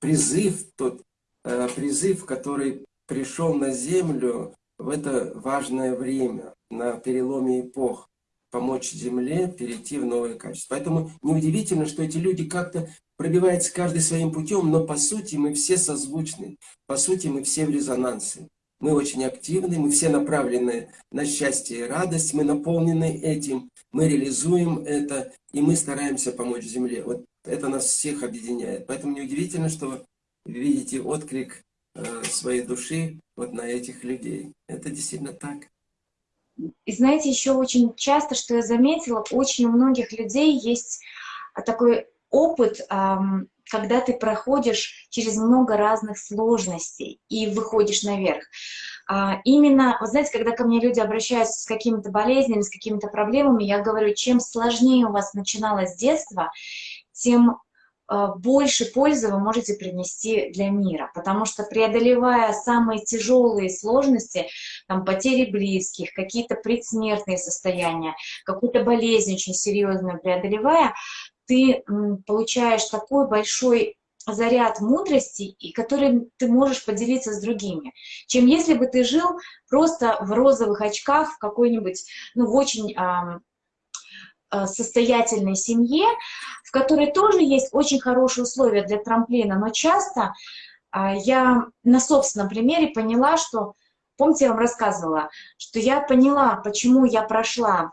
S1: призыв тот, призыв, который пришел на Землю в это важное время, на переломе эпох, помочь Земле перейти в новое качество. Поэтому неудивительно, что эти люди как-то пробиваются каждый своим путем, но по сути мы все созвучны, по сути мы все в резонансе. Мы очень активны, мы все направлены на счастье и радость, мы наполнены этим, мы реализуем это, и мы стараемся помочь Земле. Вот это нас всех объединяет. Поэтому неудивительно, что видите отклик э, своей души вот на этих людей. Это действительно так.
S2: И знаете, еще очень часто, что я заметила, очень у многих людей есть такой опыт, когда ты проходишь через много разных сложностей и выходишь наверх. А, именно, вы знаете, когда ко мне люди обращаются с какими-то болезнями, с какими-то проблемами, я говорю, чем сложнее у вас начиналось детство, тем больше пользы вы можете принести для мира, потому что преодолевая самые тяжелые сложности, там, потери близких, какие-то предсмертные состояния, какую-то болезнь очень серьезную преодолевая, ты получаешь такой большой заряд мудрости, и которым ты можешь поделиться с другими, чем если бы ты жил просто в розовых очках в какой-нибудь, ну, в очень э, состоятельной семье, в которой тоже есть очень хорошие условия для трамплина, но часто а, я на собственном примере поняла, что, помните, я вам рассказывала, что я поняла, почему я прошла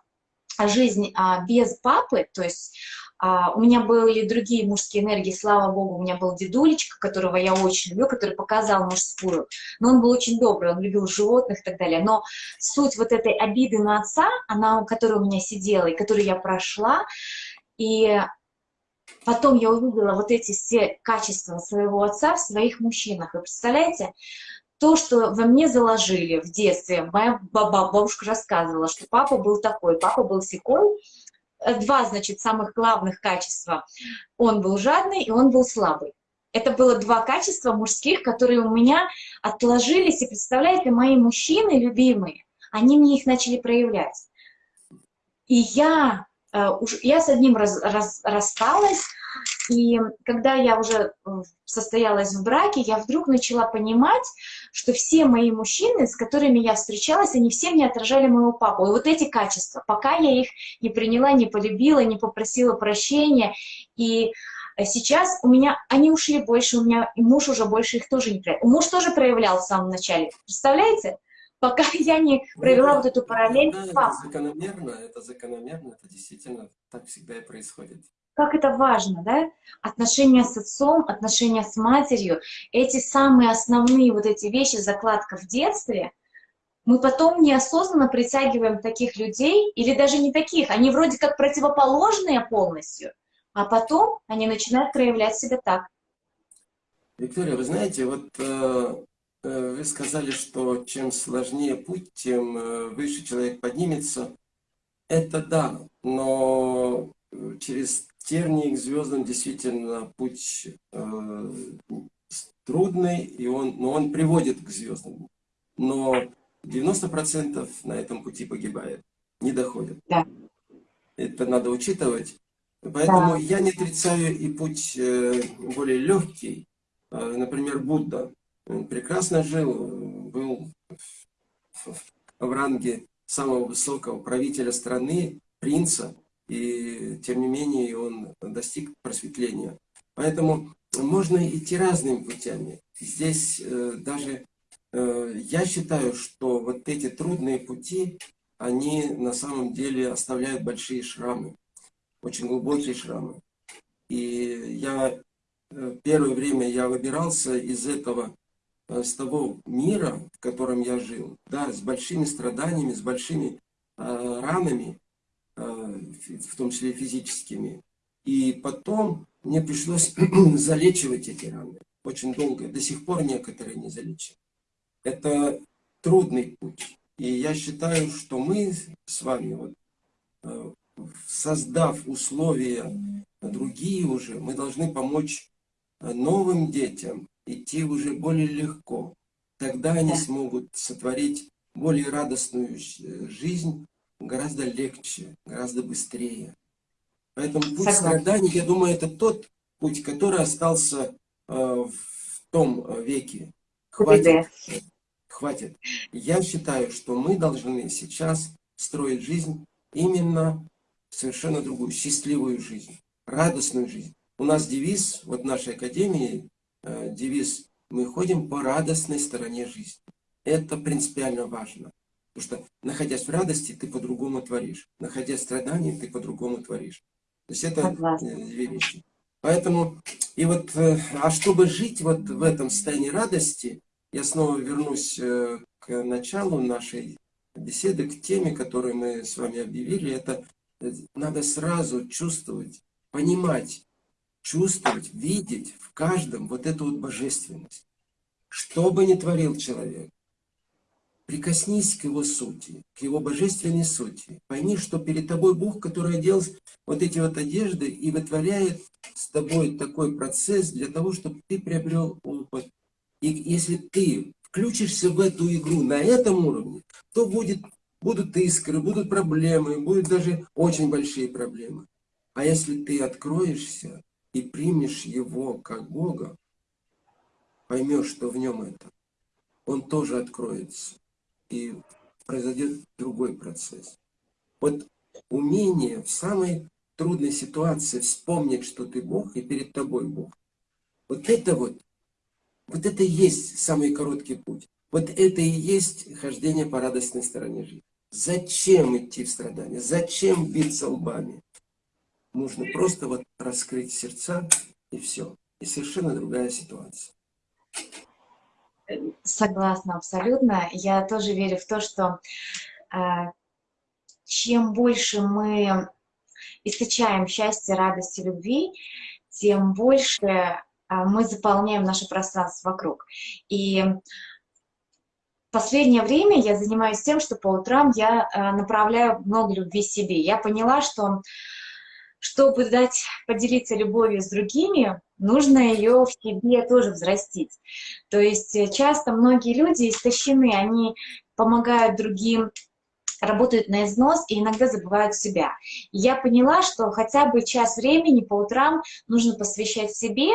S2: жизнь а, без папы, то есть а, у меня были другие мужские энергии, слава богу, у меня был дедулечка, которого я очень люблю, который показал мужскую, но он был очень добрый, он любил животных и так далее, но суть вот этой обиды на отца, она, которая у меня сидела и которую я прошла, и потом я увидела вот эти все качества своего отца в своих мужчинах, вы представляете, то, что во мне заложили в детстве, моя баба, бабушка рассказывала, что папа был такой, папа был секой, два, значит, самых главных качества. Он был жадный и он был слабый. Это было два качества мужских, которые у меня отложились. И представляете, мои мужчины любимые, они мне их начали проявлять. И я, э, я с одним раз, раз, рассталась, и когда я уже состоялась в браке, я вдруг начала понимать, что все мои мужчины, с которыми я встречалась, они все мне отражали моего папу. И вот эти качества, пока я их не приняла, не полюбила, не попросила прощения, и сейчас у меня, они ушли больше, у меня и муж уже больше их тоже не проявлял. Муж тоже проявлял в самом начале, представляете? Пока я не провела ну, вот эту параллель
S1: да, Это закономерно, это закономерно, это действительно так всегда и происходит
S2: как это важно, да? Отношения с отцом, отношения с матерью, эти самые основные вот эти вещи, закладка в детстве, мы потом неосознанно притягиваем таких людей, или даже не таких, они вроде как противоположные полностью, а потом они начинают проявлять себя так.
S1: Виктория, вы знаете, вот э, э вы сказали, что чем сложнее путь, тем э, выше человек поднимется. Это да, но через тернии к звездам действительно путь э, трудный, и он, но он приводит к звездам. Но 90% на этом пути погибает, не доходят. Да. Это надо учитывать. Поэтому да. я не отрицаю и путь э, более легкий. Э, например, Будда. Он прекрасно жил, был в ранге самого высокого правителя страны, принца и тем не менее он достиг просветления. Поэтому можно идти разными путями. Здесь э, даже э, я считаю, что вот эти трудные пути, они на самом деле оставляют большие шрамы, очень глубокие шрамы. И я э, первое время я выбирался из этого, э, с того мира, в котором я жил, да, с большими страданиями, с большими э, ранами, в том числе физическими. И потом мне пришлось залечивать эти раны. Очень долго. До сих пор некоторые не залечены. Это трудный путь. И я считаю, что мы с вами, вот, э, создав условия другие уже, мы должны помочь э, новым детям идти уже более легко. Тогда они смогут сотворить более радостную жизнь, гораздо легче, гораздо быстрее. Поэтому путь Согласна. страданий, я думаю, это тот путь, который остался э, в том э, веке. Хватит. Хватит. Я считаю, что мы должны сейчас строить жизнь именно совершенно другую, счастливую жизнь, радостную жизнь. У нас девиз, вот в нашей академии, э, девиз «Мы ходим по радостной стороне жизни». Это принципиально важно. Потому что, находясь в радости, ты по-другому творишь. Находясь в страдании, ты по-другому творишь. То есть это э, две вещи. Поэтому, и вот, э, а чтобы жить вот в этом состоянии радости, я снова вернусь э, к началу нашей беседы, к теме, которую мы с вами объявили. Это надо сразу чувствовать, понимать, чувствовать, видеть в каждом вот эту вот божественность. Что бы ни творил человек, Прикоснись к его сути, к его божественной сути. Пойми, что перед тобой Бог, который одел вот эти вот одежды и вытворяет с тобой такой процесс для того, чтобы ты приобрел опыт. И если ты включишься в эту игру на этом уровне, то будет, будут искры, будут проблемы, будут даже очень большие проблемы. А если ты откроешься и примешь его как Бога, поймешь, что в нем это, он тоже откроется и произойдет другой процесс. Вот умение в самой трудной ситуации вспомнить, что ты Бог и перед тобой Бог. Вот это вот, вот это и есть самый короткий путь. Вот это и есть хождение по радостной стороне жизни. Зачем идти в страдания? Зачем биться лбами? Нужно просто вот раскрыть сердца и все. И совершенно другая ситуация.
S2: Согласна абсолютно. Я тоже верю в то, что э, чем больше мы источаем счастье, радости, любви, тем больше э, мы заполняем наше пространство вокруг. И последнее время я занимаюсь тем, что по утрам я э, направляю много любви себе. Я поняла, что чтобы дать, поделиться любовью с другими, нужно ее в себе тоже взрастить. То есть э, часто многие люди истощены, они помогают другим, работают на износ и иногда забывают себя. И я поняла, что хотя бы час времени по утрам нужно посвящать себе,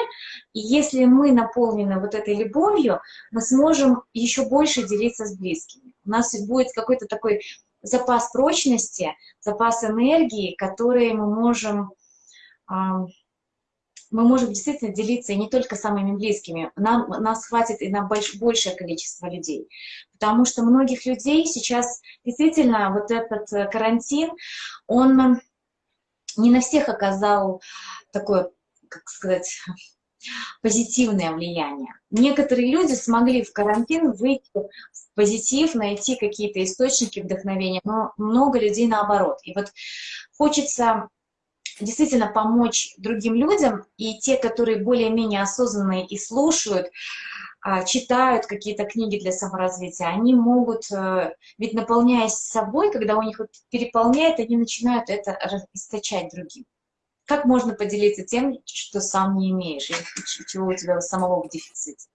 S2: и если мы наполнены вот этой любовью, мы сможем еще больше делиться с близкими. У нас будет какой-то такой запас прочности, запас энергии, который мы можем, мы можем действительно делиться и не только самыми близкими. Нам, нас хватит и на больш, большее количество людей. Потому что многих людей сейчас действительно вот этот э, карантин, он не на всех оказал такое, как сказать, позитивное влияние. Некоторые люди смогли в карантин выйти в позитив, найти какие-то источники вдохновения, но много людей наоборот. И вот хочется действительно помочь другим людям, и те, которые более-менее осознанные и слушают, а, читают какие-то книги для саморазвития, они могут, э, ведь наполняясь собой, когда у них переполняет, они начинают это источать другим. Как можно поделиться тем, что сам не имеешь, и чего у тебя самого в дефиците?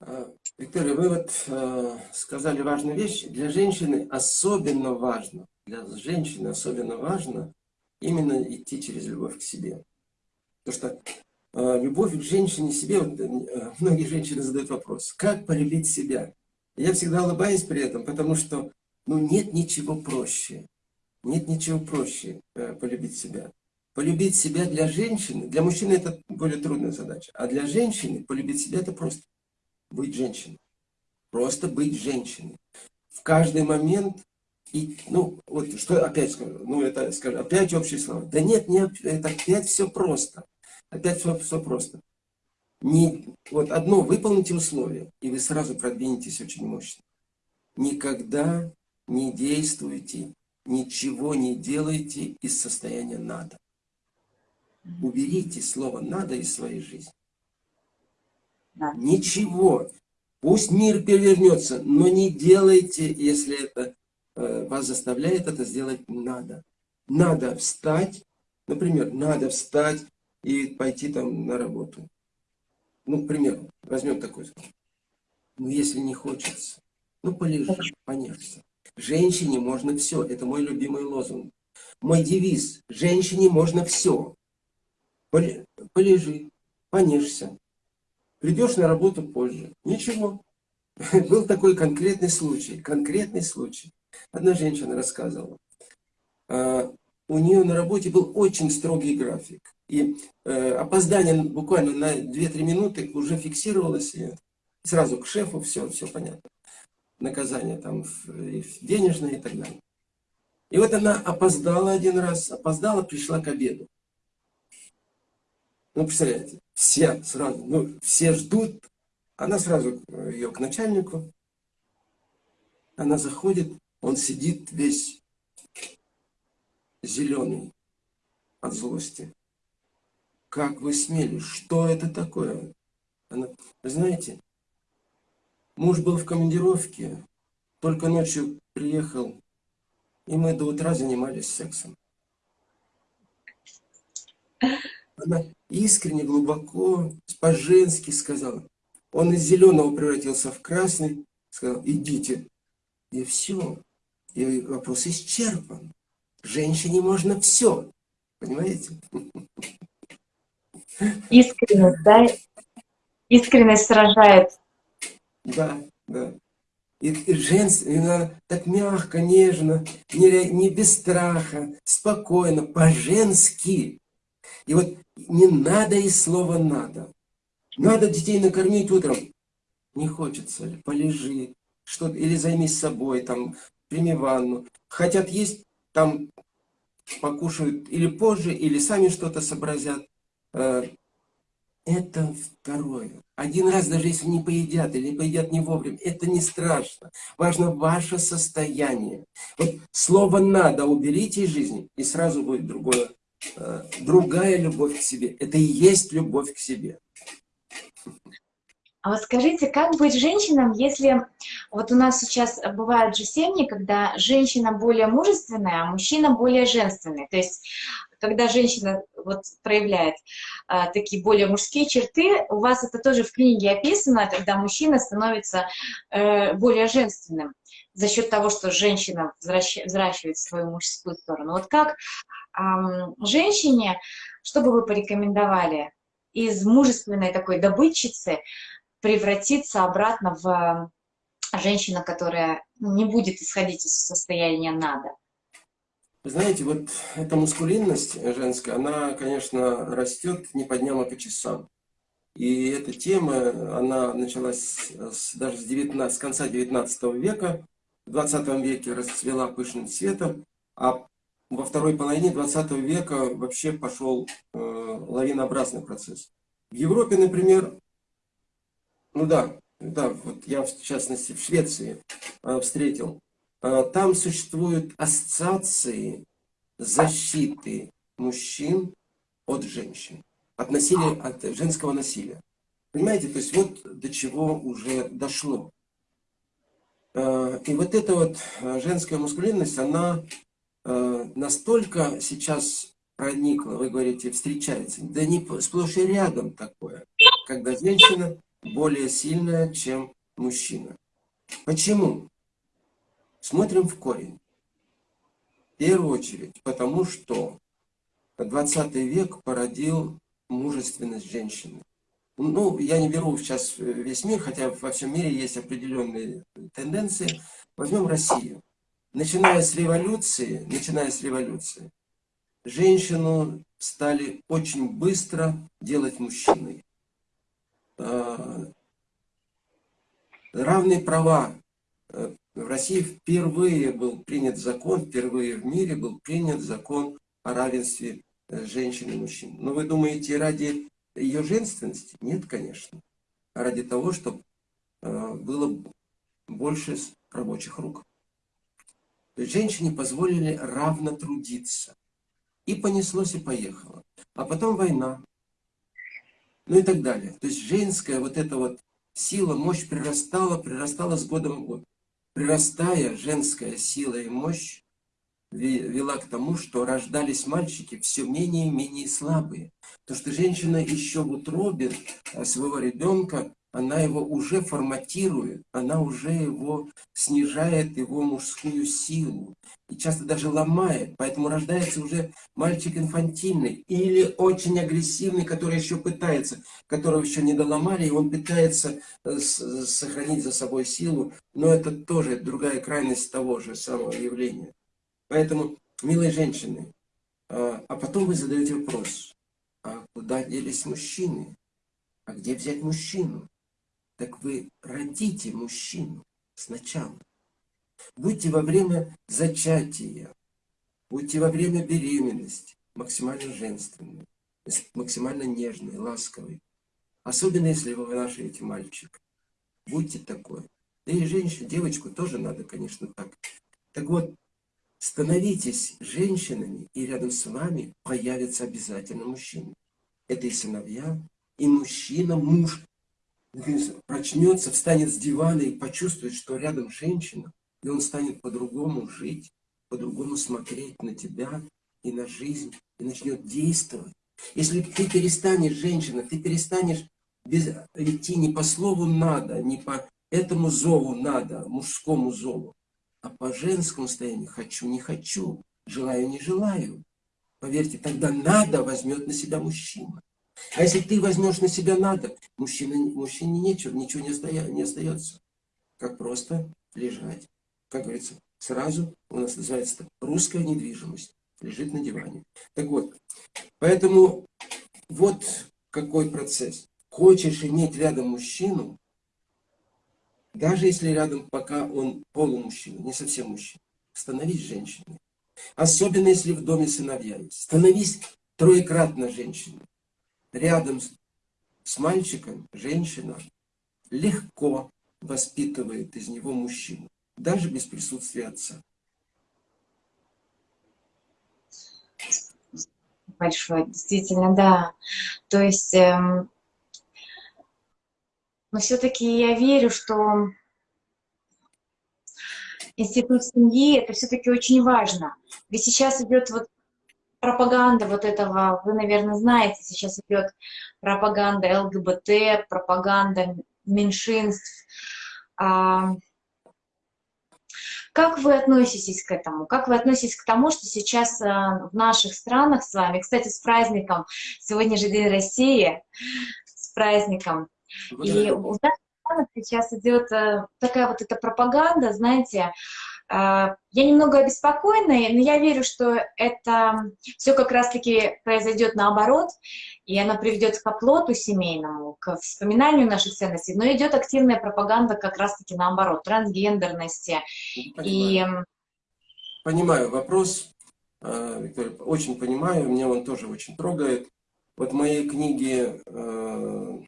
S1: А, Виктория, вы вот э, сказали важную вещь. Для женщины особенно важно, для женщины особенно важно именно идти через любовь к себе. Потому что э, любовь к женщине себе, вот, э, многие женщины задают вопрос, как полюбить себя? Я всегда улыбаюсь при этом, потому что ну, нет ничего проще. Нет ничего проще э, полюбить себя. Полюбить себя для женщины, для мужчины это более трудная задача, а для женщины полюбить себя это просто быть женщиной. Просто быть женщиной. В каждый момент, и, ну, вот что опять скажу, ну это скажу, опять общие слова. Да нет, не, это опять все просто. Опять все, все просто. Не, вот одно, выполните условия, и вы сразу продвинетесь очень мощно. Никогда не действуйте, ничего не делайте из состояния «надо». Уберите слово «надо» из своей жизни. Да. Ничего. Пусть мир перевернется, но не делайте, если это вас заставляет это сделать надо. Надо встать, например, надо встать и пойти там на работу. Ну, к примеру, возьмем такой. Ну, если не хочется, ну, полежи, понежься. Женщине можно все. Это мой любимый лозунг. Мой девиз. Женщине можно все полежи, понежься. Придешь на работу позже. Ничего. Был такой конкретный случай. Конкретный случай. Одна женщина рассказывала. А, у нее на работе был очень строгий график. И э, опоздание буквально на 2-3 минуты уже фиксировалось. И сразу к шефу, все, все понятно. Наказание там денежное и так далее. И вот она опоздала один раз, опоздала, пришла к обеду. Ну, представляете, все сразу, ну, все ждут, она сразу э, ее к начальнику, она заходит, он сидит весь зеленый от злости. Как вы смели? Что это такое? Она, вы знаете, муж был в командировке, только ночью приехал, и мы до утра занимались сексом. Она искренне, глубоко, по-женски сказала. Он из зеленого превратился в красный, сказал, идите. И все. И вопрос исчерпан. Женщине можно все. Понимаете?
S2: Искренность, да? Искренность сражает.
S1: Да, да. И, и женственно, так мягко, нежно, не, не без страха, спокойно, по-женски. И вот не надо и слова «надо». Надо детей накормить утром. Не хочется, полежи, что или займись собой, там, прими ванну. Хотят есть, там покушают или позже, или сами что-то сообразят. Э, это второе. Один раз, даже если не поедят или поедят не вовремя, это не страшно. Важно ваше состояние. Вот слово «надо» уберите из жизни, и сразу будет другое, э, другая любовь к себе. Это и есть любовь к себе.
S2: А вот скажите, как быть женщинам, если вот у нас сейчас бывают же семьи, когда женщина более мужественная, а мужчина более женственный. То есть, когда женщина вот проявляет а, такие более мужские черты, у вас это тоже в книге описано, когда мужчина становится э, более женственным за счет того, что женщина взращивает свою мужскую сторону. Вот как э, женщине, что бы вы порекомендовали из мужественной такой добытчицы превратиться обратно в женщину, которая не будет исходить из состояния «надо».
S1: Знаете, вот эта мускулинность женская, она, конечно, растет не по дням, а по часам. И эта тема, она началась с, даже с, 19, с конца 19 века, в 20 веке расцвела пышным цветом, а во второй половине 20 века вообще пошел э, лавинообразный процесс. В Европе, например, ну да, да, вот я в частности в Швеции э, встретил, э, там существуют ассоциации защиты мужчин от женщин, от насилия, от женского насилия. Понимаете, то есть вот до чего уже дошло. Э, и вот эта вот женская мускулинность, она настолько сейчас проникла, вы говорите, встречается, да не сплошь и рядом такое, когда женщина более сильная, чем мужчина. Почему? Смотрим в корень. В первую очередь, потому что 20 век породил мужественность женщины. Ну, я не беру сейчас весь мир, хотя во всем мире есть определенные тенденции. Возьмем Россию. Начиная с революции, начиная с революции, женщину стали очень быстро делать мужчиной. Э, равные права. Э, в России впервые был принят закон, впервые в мире был принят закон о равенстве э, женщин и мужчин. Но вы думаете, ради ее женственности? Нет, конечно. А ради того, чтобы было больше рабочих рук. Женщине позволили равно трудиться. И понеслось, и поехало. А потом война, ну и так далее. То есть женская вот эта вот сила, мощь прирастала, прирастала с годом в год. Прирастая, женская сила и мощь вела к тому, что рождались мальчики все менее и менее слабые. То, что женщина еще в утробе а, своего ребенка она его уже форматирует, она уже его снижает, его мужскую силу. И часто даже ломает. Поэтому рождается уже мальчик инфантильный или очень агрессивный, который еще пытается, которого еще не доломали, и он пытается э, сохранить за собой силу. Но это тоже другая крайность того же самого явления. Поэтому, милые женщины, а, а потом вы задаете вопрос, а куда делись мужчины? А где взять мужчину? Так вы родите мужчину сначала. Будьте во время зачатия, будьте во время беременности максимально женственны, максимально нежны, ласковы. Особенно, если вы вынашиваете мальчика. Будьте такой. Да и женщину, девочку тоже надо, конечно, так. Так вот, становитесь женщинами, и рядом с вами появится обязательно мужчина. Это и сыновья, и мужчина, муж, прочнется, встанет с дивана и почувствует, что рядом женщина, и он станет по-другому жить, по-другому смотреть на тебя и на жизнь, и начнет действовать. Если ты перестанешь, женщина, ты перестанешь без, идти не по слову «надо», не по этому зову «надо», мужскому зову, а по женскому состоянию «хочу, не хочу», «желаю, не желаю». Поверьте, тогда «надо» возьмет на себя мужчина. А если ты возьмешь на себя надо, мужчине, мужчине нечего, ничего не, остая, не остается. Как просто лежать. Как говорится, сразу у нас называется русская недвижимость. Лежит на диване. Так вот, поэтому вот какой процесс. Хочешь иметь рядом мужчину, даже если рядом пока он полумужчина, не совсем мужчина, становись женщиной. Особенно если в доме сыновья есть. Становись троекратно женщиной. Рядом с, с мальчиком женщина легко воспитывает из него мужчину, даже без присутствия отца.
S2: Большое, действительно, да. То есть, эм, но все-таки я верю, что институт семьи это все-таки очень важно. Ведь сейчас идет вот пропаганда вот этого, вы, наверное, знаете, сейчас идет пропаганда ЛГБТ, пропаганда меньшинств. А, как вы относитесь к этому? Как вы относитесь к тому, что сейчас а, в наших странах с вами, кстати, с праздником, сегодня же День России, с праздником, и у нас сейчас идет э, такая вот эта пропаганда, знаете, я немного обеспокоена, но я верю, что это все как раз-таки произойдет наоборот, и она приведет к оплоту семейному, к вспоминанию наших ценностей, но идет активная пропаганда как раз-таки наоборот, трансгендерности.
S1: Понимаю. И... понимаю вопрос, а, Виктория, очень понимаю, меня он тоже очень трогает. Вот в моей книге, а,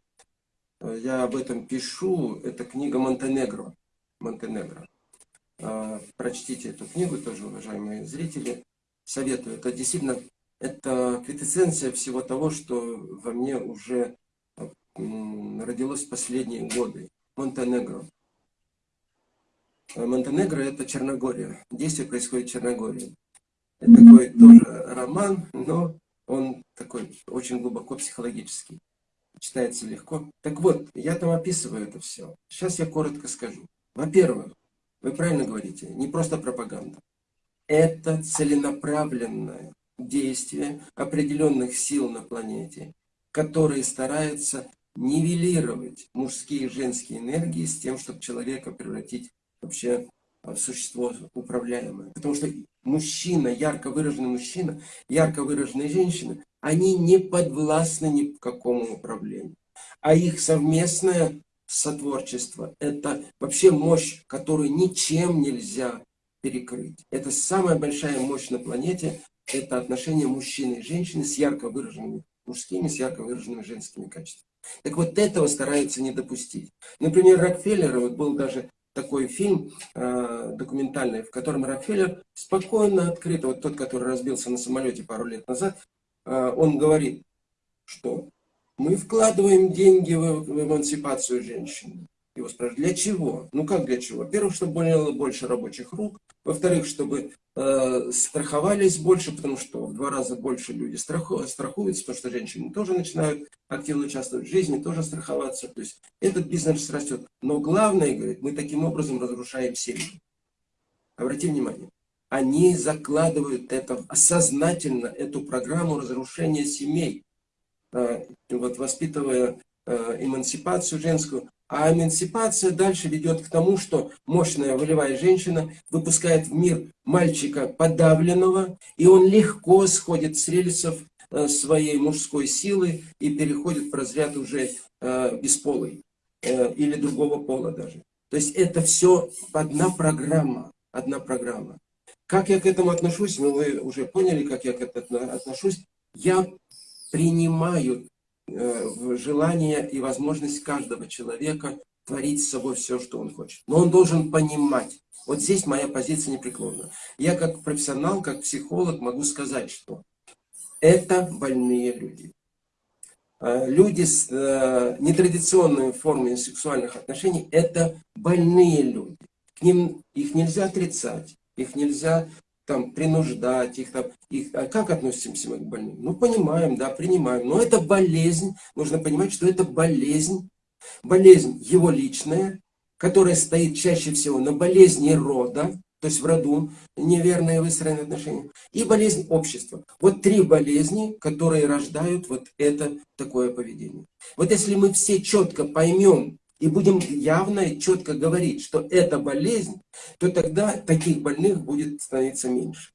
S1: я об этом пишу, это книга Монтенегро. Монтенегро. Прочтите эту книгу тоже, уважаемые зрители. Советую. Это действительно это квитэссенция всего того, что во мне уже родилось в последние годы. Монтенегро. А, Монтенегро – это Черногория. Действие происходит в Черногории. Это такой тоже роман, но он такой очень глубоко психологический. Читается легко. Так вот, я там описываю это все. Сейчас я коротко скажу. Во-первых, вы правильно говорите, не просто пропаганда. Это целенаправленное действие определенных сил на планете, которые стараются нивелировать мужские и женские энергии с тем, чтобы человека превратить вообще в существо управляемое. Потому что мужчина, ярко выраженный мужчина, ярко выраженная женщина, они не подвластны ни к какому управлению. А их совместное сотворчество. Это вообще мощь, которую ничем нельзя перекрыть. Это самая большая мощь на планете. Это отношение мужчины и женщины с ярко выраженными мужскими, с ярко выраженными женскими качествами. Так вот этого стараются не допустить. Например, Рокфеллера, вот был даже такой фильм э, документальный, в котором Рокфеллер спокойно, открыто, вот тот, который разбился на самолете пару лет назад, э, он говорит, что мы вкладываем деньги в, в эмансипацию женщин. Его спрашивают, для чего? Ну как для чего? Во-первых, чтобы было больше рабочих рук. Во-вторых, чтобы э, страховались больше, потому что в два раза больше люди страху, страхуются, потому что женщины тоже начинают активно участвовать в жизни, тоже страховаться. То есть этот бизнес растет. Но главное, говорит, мы таким образом разрушаем семьи. Обратите внимание. Они закладывают это сознательно, эту программу разрушения семей. Э, вот воспитывая э, эмансипацию женскую. А эмансипация дальше ведет к тому, что мощная волевая женщина выпускает в мир мальчика подавленного, и он легко сходит с рельсов э, своей мужской силы и переходит в разряд уже бесполый или другого пола даже. То есть это все одна программа, одна программа. Как я к этому отношусь, ну вы уже поняли, как я к этому отношусь. Я принимают э, желание и возможность каждого человека творить с собой все, что он хочет. Но он должен понимать. Вот здесь моя позиция непреклонна. Я как профессионал, как психолог могу сказать, что это больные люди. Э, люди с э, нетрадиционными формами сексуальных отношений – это больные люди. К ним их нельзя отрицать, их нельзя там, принуждать их, там, их, а как относимся мы к больным? Ну, понимаем, да, принимаем, но это болезнь, нужно понимать, что это болезнь, болезнь его личная, которая стоит чаще всего на болезни рода, то есть в роду неверные выстроенные отношения, и болезнь общества. Вот три болезни, которые рождают вот это такое поведение. Вот если мы все четко поймем и будем явно и четко говорить, что это болезнь, то тогда таких больных будет становиться меньше.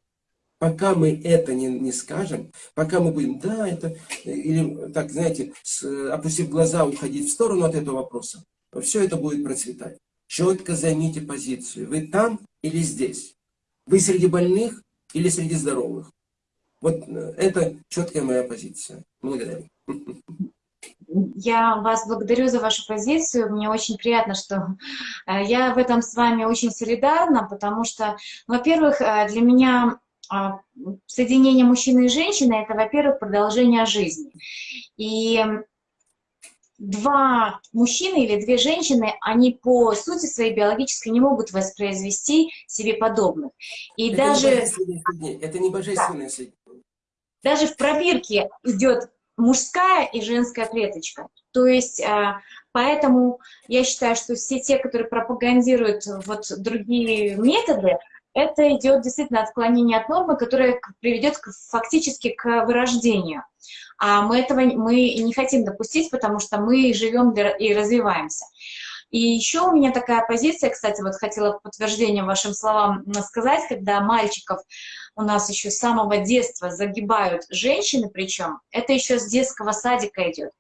S1: Пока мы это не, не скажем, пока мы будем, да, это, или так, знаете, с, опустив глаза, уходить в сторону от этого вопроса, все это будет процветать. Четко займите позицию. Вы там или здесь? Вы среди больных или среди здоровых? Вот э, это четкая моя позиция. Благодарю.
S2: Я вас благодарю за вашу позицию. Мне очень приятно, что э, я в этом с вами очень солидарна, потому что, во-первых, э, для меня а, соединение мужчины и женщины – это, во-первых, продолжение жизни. И два мужчины или две женщины, они по сути своей биологической не могут воспроизвести себе подобных. И это даже...
S1: Не это не божественное да.
S2: Даже в пробирке идет мужская и женская клеточка. То есть, а, поэтому я считаю, что все те, которые пропагандируют вот другие методы, это идет действительно отклонение от нормы, которое приведет фактически к вырождению. А мы этого мы не хотим допустить, потому что мы живем и развиваемся. И еще у меня такая позиция, кстати, вот хотела подтверждение вашим словам сказать, когда мальчиков у нас еще с самого детства загибают женщины, причем это еще с детского садика идет,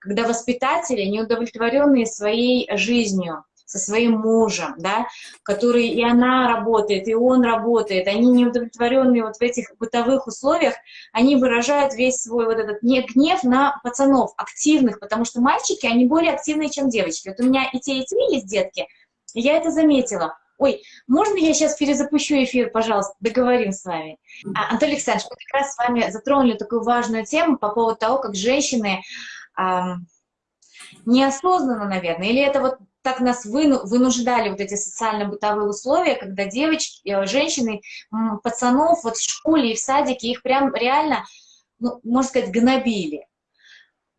S2: когда воспитатели, неудовлетворенные своей жизнью, со своим мужем, да, который и она работает, и он работает, они неудовлетворенные вот в этих бытовых условиях, они выражают весь свой вот этот гнев на пацанов, активных, потому что мальчики, они более активные, чем девочки. Вот у меня и те, и те есть детки, и я это заметила. Ой, можно я сейчас перезапущу эфир, пожалуйста, договорим с вами. А, Анатолий Александрович, мы как раз с вами затронули такую важную тему по поводу того, как женщины эм, неосознанно, наверное, или это вот так нас вынуждали вот эти социально-бытовые условия, когда девочки, э, женщины, пацанов вот в школе и в садике, их прям реально, ну, можно сказать, гнобили.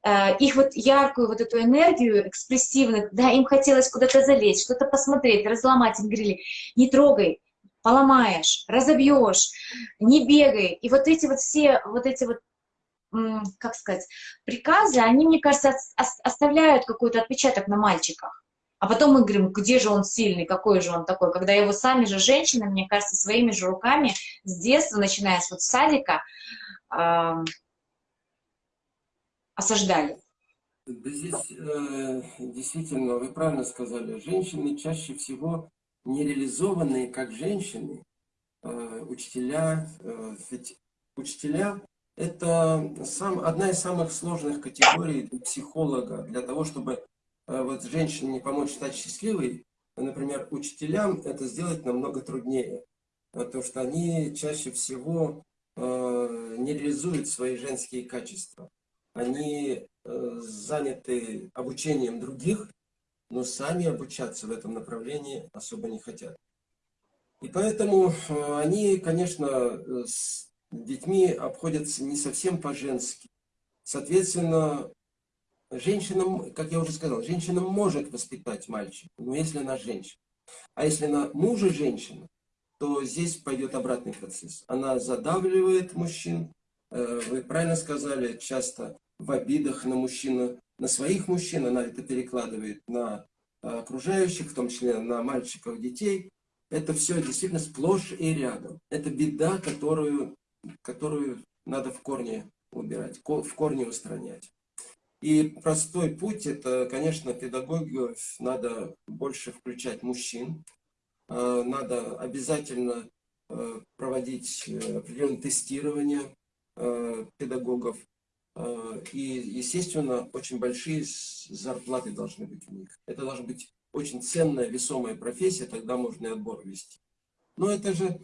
S2: Э, их вот яркую вот эту энергию экспрессивную, да, им хотелось куда-то залезть, что-то посмотреть, разломать, им говорили, не трогай, поломаешь, разобьешь, не бегай. И вот эти вот все, вот эти вот как сказать, приказы, они, мне кажется, оставляют какой-то отпечаток на мальчиках. А потом мы говорим, где же он сильный, какой же он такой, когда его сами же женщины, мне кажется, своими же руками с детства, начиная с вот садика, э, осаждали.
S1: Здесь э, действительно, вы правильно сказали, женщины чаще всего нереализованные как женщины, э, учителя, э, ведь учителя это сам, одна из самых сложных категорий психолога для того, чтобы вот женщине помочь стать счастливой, например, учителям это сделать намного труднее, потому что они чаще всего э, не реализуют свои женские качества. Они э, заняты обучением других, но сами обучаться в этом направлении особо не хотят. И поэтому э, они, конечно, с детьми обходятся не совсем по-женски. Соответственно, Женщина, как я уже сказал, женщина может воспитать мальчика, но если она женщина. А если она мужа женщина, то здесь пойдет обратный процесс. Она задавливает мужчин. Э, вы правильно сказали, часто в обидах на мужчину, на своих мужчин, она это перекладывает на окружающих, в том числе на мальчиков, детей. Это все действительно сплошь и рядом. Это беда, которую, которую надо в корне убирать, в корне устранять. И простой путь, это, конечно, педагогию надо больше включать мужчин. А, надо обязательно а, проводить э, определенное тестирование а, педагогов. И, естественно, очень большие зарплаты должны быть у них. Это должна быть очень ценная, весомая профессия, тогда можно и отбор вести. Но это же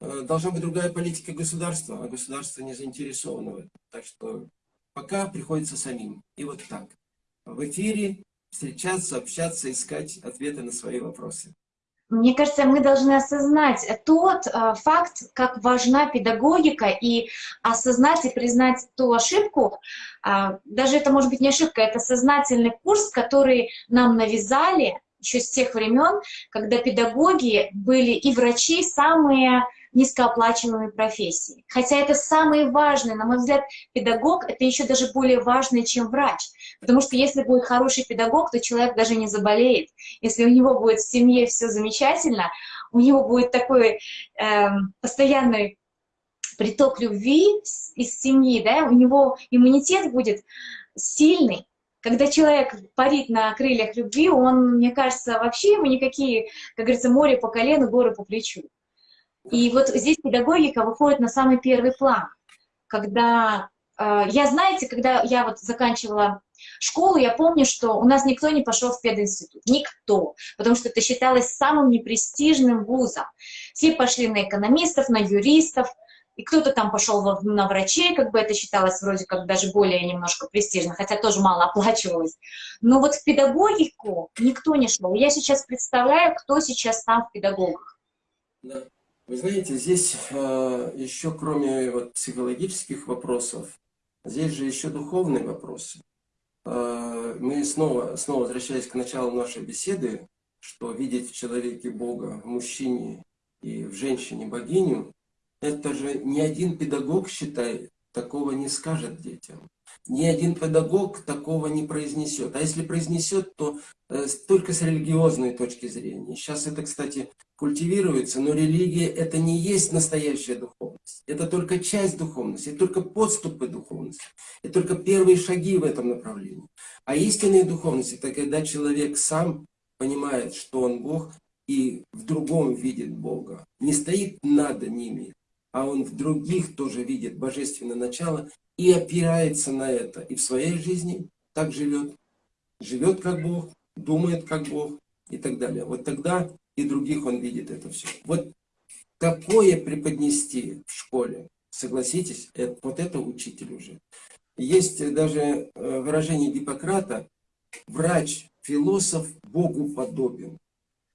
S1: э, должна быть другая политика государства, а государство не заинтересовано в этом. Так что пока приходится самим. И вот так. В эфире встречаться, общаться, искать ответы на свои вопросы.
S2: Мне кажется, мы должны осознать тот э, факт, как важна педагогика, и осознать и признать ту ошибку, э, даже это может быть не ошибка, это сознательный курс, который нам навязали еще с тех времен, когда педагоги были и врачи самые низкооплачиваемой профессии. Хотя это самое важное, на мой взгляд, педагог — это еще даже более важное, чем врач. Потому что если будет хороший педагог, то человек даже не заболеет. Если у него будет в семье все замечательно, у него будет такой э, постоянный приток любви из семьи, да, у него иммунитет будет сильный, когда человек парит на крыльях любви, он, мне кажется, вообще ему никакие, как говорится, море по колену, горы по плечу. И вот здесь педагогика выходит на самый первый план. Когда, э, я, знаете, когда я вот заканчивала школу, я помню, что у нас никто не пошел в пединститут. Никто. Потому что это считалось самым непрестижным вузом. Все пошли на экономистов, на юристов, и кто-то там пошел на врачей, как бы это считалось вроде как даже более немножко престижно, хотя тоже мало оплачивалось. Но вот в педагогику никто не шел. Я сейчас представляю, кто сейчас там в педагогах.
S1: Да. Вы знаете, здесь э, еще кроме вот, психологических вопросов, здесь же еще духовные вопросы. Э, мы снова, снова возвращаясь к началу нашей беседы, что видеть в человеке Бога, в мужчине и в женщине богиню, это же ни один педагог, считает, такого не скажет детям. Ни один педагог такого не произнесет. А если произнесет, то э, только с религиозной точки зрения. Сейчас это, кстати, культивируется, но религия это не есть настоящая духовность. Это только часть духовности, это только подступы духовности. Это только первые шаги в этом направлении. А истинная духовность это когда человек сам понимает, что он Бог, и в другом видит Бога. Не стоит над ними, а он в других тоже видит божественное начало и опирается на это. И в своей жизни так живет. Живет как Бог, думает как Бог и так далее. Вот тогда и других он видит это все. Вот такое преподнести в школе, согласитесь, это, вот это учитель уже. Есть даже э, выражение Гиппократа, врач, философ Богу подобен.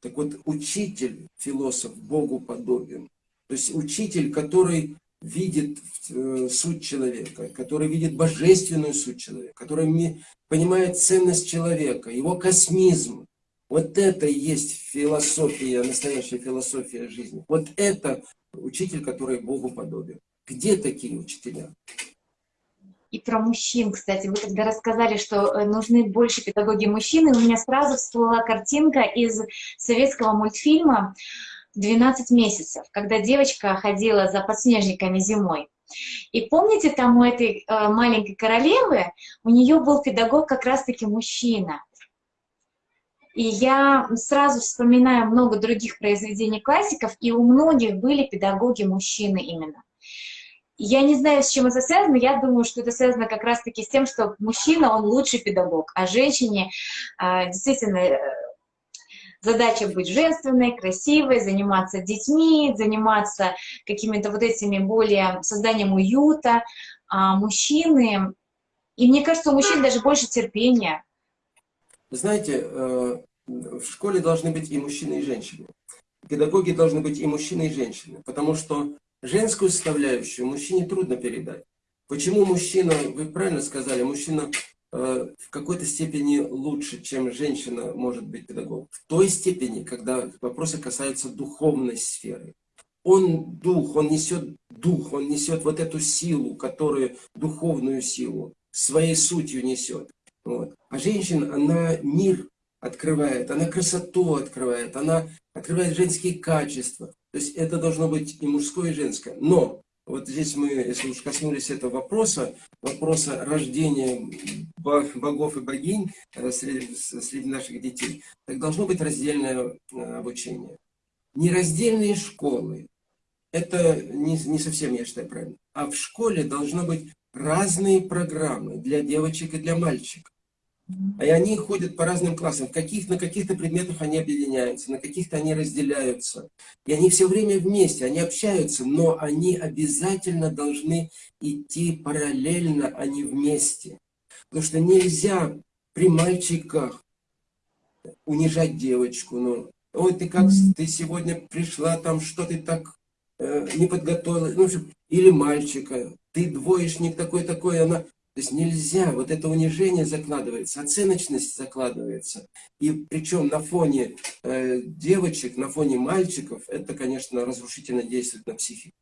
S1: Так вот, учитель, философ Богу подобен. То есть учитель, который видит э, суть человека, который видит божественную суть человека, который понимает ценность человека, его космизм. Вот это и есть философия, настоящая философия жизни. Вот это учитель, который Богу подобен. Где такие учителя?
S2: И про мужчин, кстати, вы когда рассказали, что э, нужны больше педагоги мужчины, у меня сразу всплыла картинка из советского мультфильма 12 месяцев, когда девочка ходила за подснежниками зимой. И помните, там у этой э, маленькой королевы, у нее был педагог как раз-таки мужчина. И я сразу вспоминаю много других произведений классиков, и у многих были педагоги мужчины именно. Я не знаю, с чем это связано, я думаю, что это связано как раз-таки с тем, что мужчина, он лучший педагог, а женщине э, действительно э, задача быть женственной, красивой, заниматься детьми, заниматься какими-то вот этими более созданием уюта. А мужчины, и мне кажется, у мужчин даже больше терпения.
S1: Знаете, э, в школе должны быть и мужчины, и женщины. Педагоги должны быть и мужчины, и женщины. Потому что женскую составляющую мужчине трудно передать. Почему мужчина, вы правильно сказали, мужчина в какой-то степени лучше, чем женщина может быть педагогом. В той степени, когда вопросы касаются духовной сферы. Он дух, он несет дух, он несет вот эту силу, которую, духовную силу, своей сутью несет. Вот. А женщина, она мир открывает, она красоту открывает, она открывает женские качества. То есть это должно быть и мужское, и женское. Но вот здесь мы, если уж коснулись этого вопроса, вопроса рождения богов и богинь э, среди, среди наших детей, так должно быть раздельное э, обучение. Нераздельные школы, это не, не совсем, я считаю, правильно, а в школе должно быть разные программы для девочек и для мальчиков. И они ходят по разным классам. Каких, на каких-то предметах они объединяются, на каких-то они разделяются. И они все время вместе, они общаются, но они обязательно должны идти параллельно, а не вместе. Потому что нельзя при мальчиках унижать девочку. Ну, ой, ты как, ты сегодня пришла, там что ты так э, не подготовила. Ну, или мальчика, ты двоечник такой-такой, она То есть нельзя, вот это унижение закладывается, оценочность закладывается. И причем на фоне э, девочек, на фоне мальчиков, это, конечно, разрушительно действует на психику.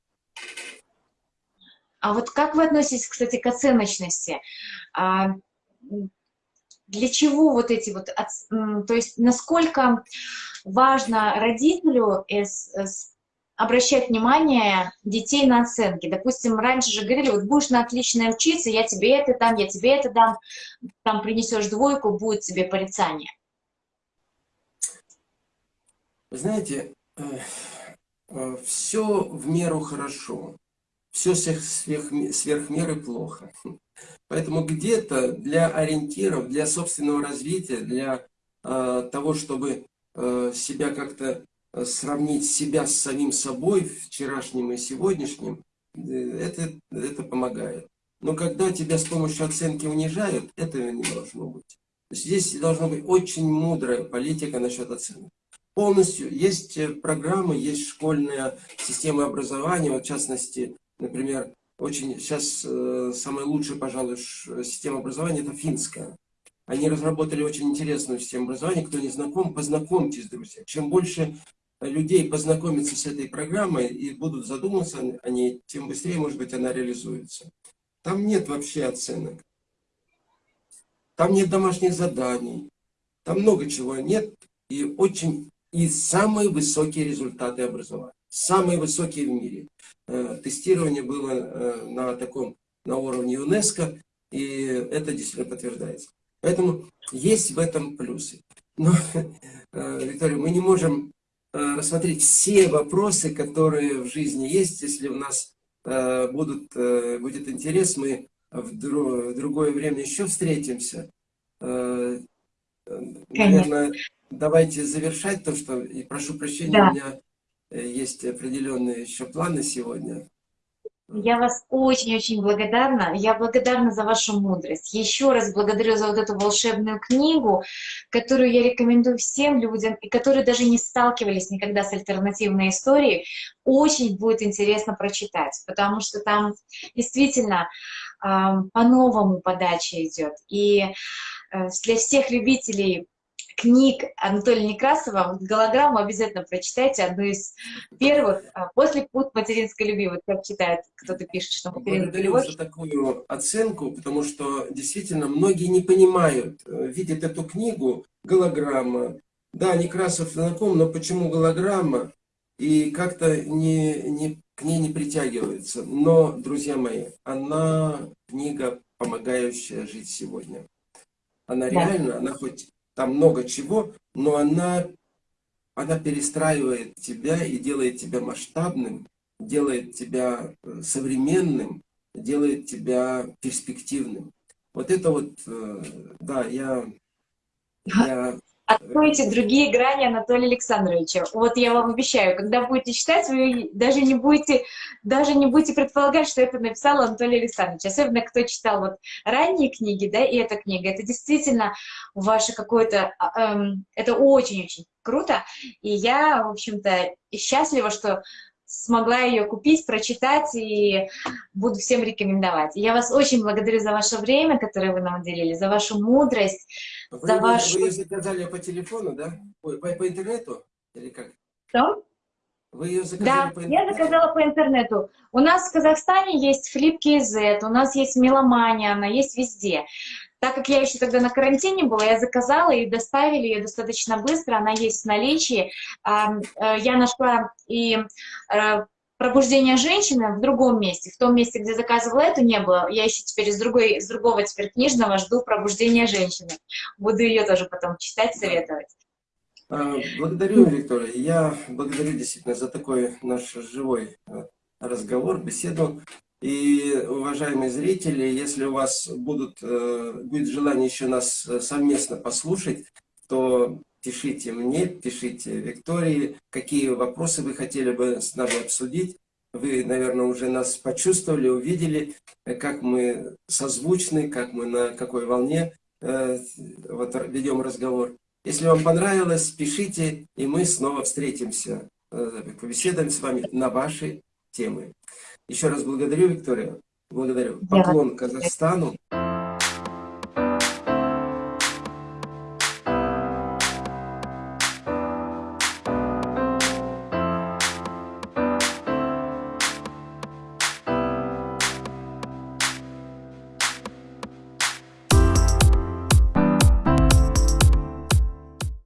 S2: А вот как вы относитесь, кстати, к оценочности? А, для чего вот эти вот, то есть насколько важно родителю обращать внимание детей на оценки. Допустим, раньше же говорили, вот будешь на отлично учиться, я тебе это дам, я тебе это дам, там принесешь двойку, будет тебе порицание.
S1: Вы знаете, э, э, все в меру хорошо, все сверх, сверх, сверх меры плохо. Поэтому где-то для ориентиров, для собственного развития, для э, того, чтобы э, себя как-то сравнить себя с самим собой, вчерашним и сегодняшним, э, это, это помогает. Но когда тебя с помощью оценки унижают, этого не должно быть. Здесь должна быть очень мудрая политика насчет оценок. Полностью есть э, программы, есть школьная система образования, вот в частности, например, очень сейчас э, самая лучшая, пожалуй, система образования это финская. Они разработали очень интересную систему образования. Кто не знаком, познакомьтесь, друзья. Чем больше людей познакомится с этой программой и будут задумываться о ней, тем быстрее, может быть, она реализуется. Там нет вообще оценок. Там нет домашних заданий. Там много чего нет. И очень и самые высокие результаты образования. Самые высокие в мире. Э, тестирование было э, на таком, на уровне ЮНЕСКО, и это действительно подтверждается. Поэтому есть в этом плюсы. Но, э, Виктория, мы не можем рассмотреть все вопросы, которые в жизни есть. Если у нас будут, будет интерес, мы в другое время еще встретимся. Наверное, давайте завершать то, что, и прошу прощения, да. у меня Э, есть определенные еще планы сегодня.
S2: Я вас очень-очень благодарна. Я благодарна за вашу мудрость. Еще раз благодарю за вот эту волшебную книгу, которую я рекомендую всем людям, и которые даже не сталкивались никогда с альтернативной историей. Очень будет интересно прочитать, потому что там действительно э, по-новому подача идет. И э, для всех любителей книг Анатолия Некрасова, голограмму обязательно прочитайте, одну из первых, а, после «Путь материнской любви». Вот как читает, кто-то пишет, что
S1: материнская любовь. за такую оценку, потому что действительно многие не понимают, э, видят эту книгу, голограмма. Да, Некрасов знаком, но почему голограмма? И как-то не, не, к ней не притягивается. Но, друзья мои, она книга, помогающая жить сегодня. Она да. реально, она хоть там много чего, но она, она перестраивает тебя и делает тебя масштабным, делает тебя э, современным, делает тебя перспективным. Вот это вот, э, да, я,
S2: я Откройте другие грани Анатолия Александровича. Вот я вам обещаю, когда будете читать, вы даже не будете, даже не будете предполагать, что это написал Анатолий Александрович. Особенно, кто читал вот ранние книги, да, и эта книга. Это действительно ваше какое-то... Эм, это очень-очень круто. И я, в общем-то, счастлива, что смогла ее купить, прочитать и буду всем рекомендовать. Я вас очень благодарю за ваше время, которое вы нам уделили, за вашу мудрость,
S1: вы, за вашу... Вы ее заказали по телефону, да? Ой, по, по интернету? Или как?
S2: Что?
S1: Вы ее заказали
S2: да, по интернету? я заказала по интернету. У нас в Казахстане есть FlipKZ, у нас есть Меломания, она есть везде. Так как я еще тогда на карантине была, я заказала и доставили ее достаточно быстро, она есть в наличии. Э, я нашла и э, пробуждение женщины в другом месте, в том месте, где заказывала эту, не было. Я еще теперь из, другой, из другого теперь книжного жду пробуждение женщины. Буду ее тоже потом читать, советовать.
S1: А, благодарю, Виктория. Я благодарю действительно за такой наш живой э, разговор, беседу. И, уважаемые зрители, если у вас будут, э, будет желание еще нас э, совместно послушать, то пишите мне, пишите Виктории, какие вопросы вы хотели бы с нами обсудить. Вы, наверное, уже нас почувствовали, увидели, э, как мы созвучны, как мы на какой волне вот, ведем разговор. Если вам понравилось, пишите, и мы снова встретимся, побеседуем с вами на ваши темы. Еще раз благодарю, Виктория. Благодарю. Поклон Казахстану.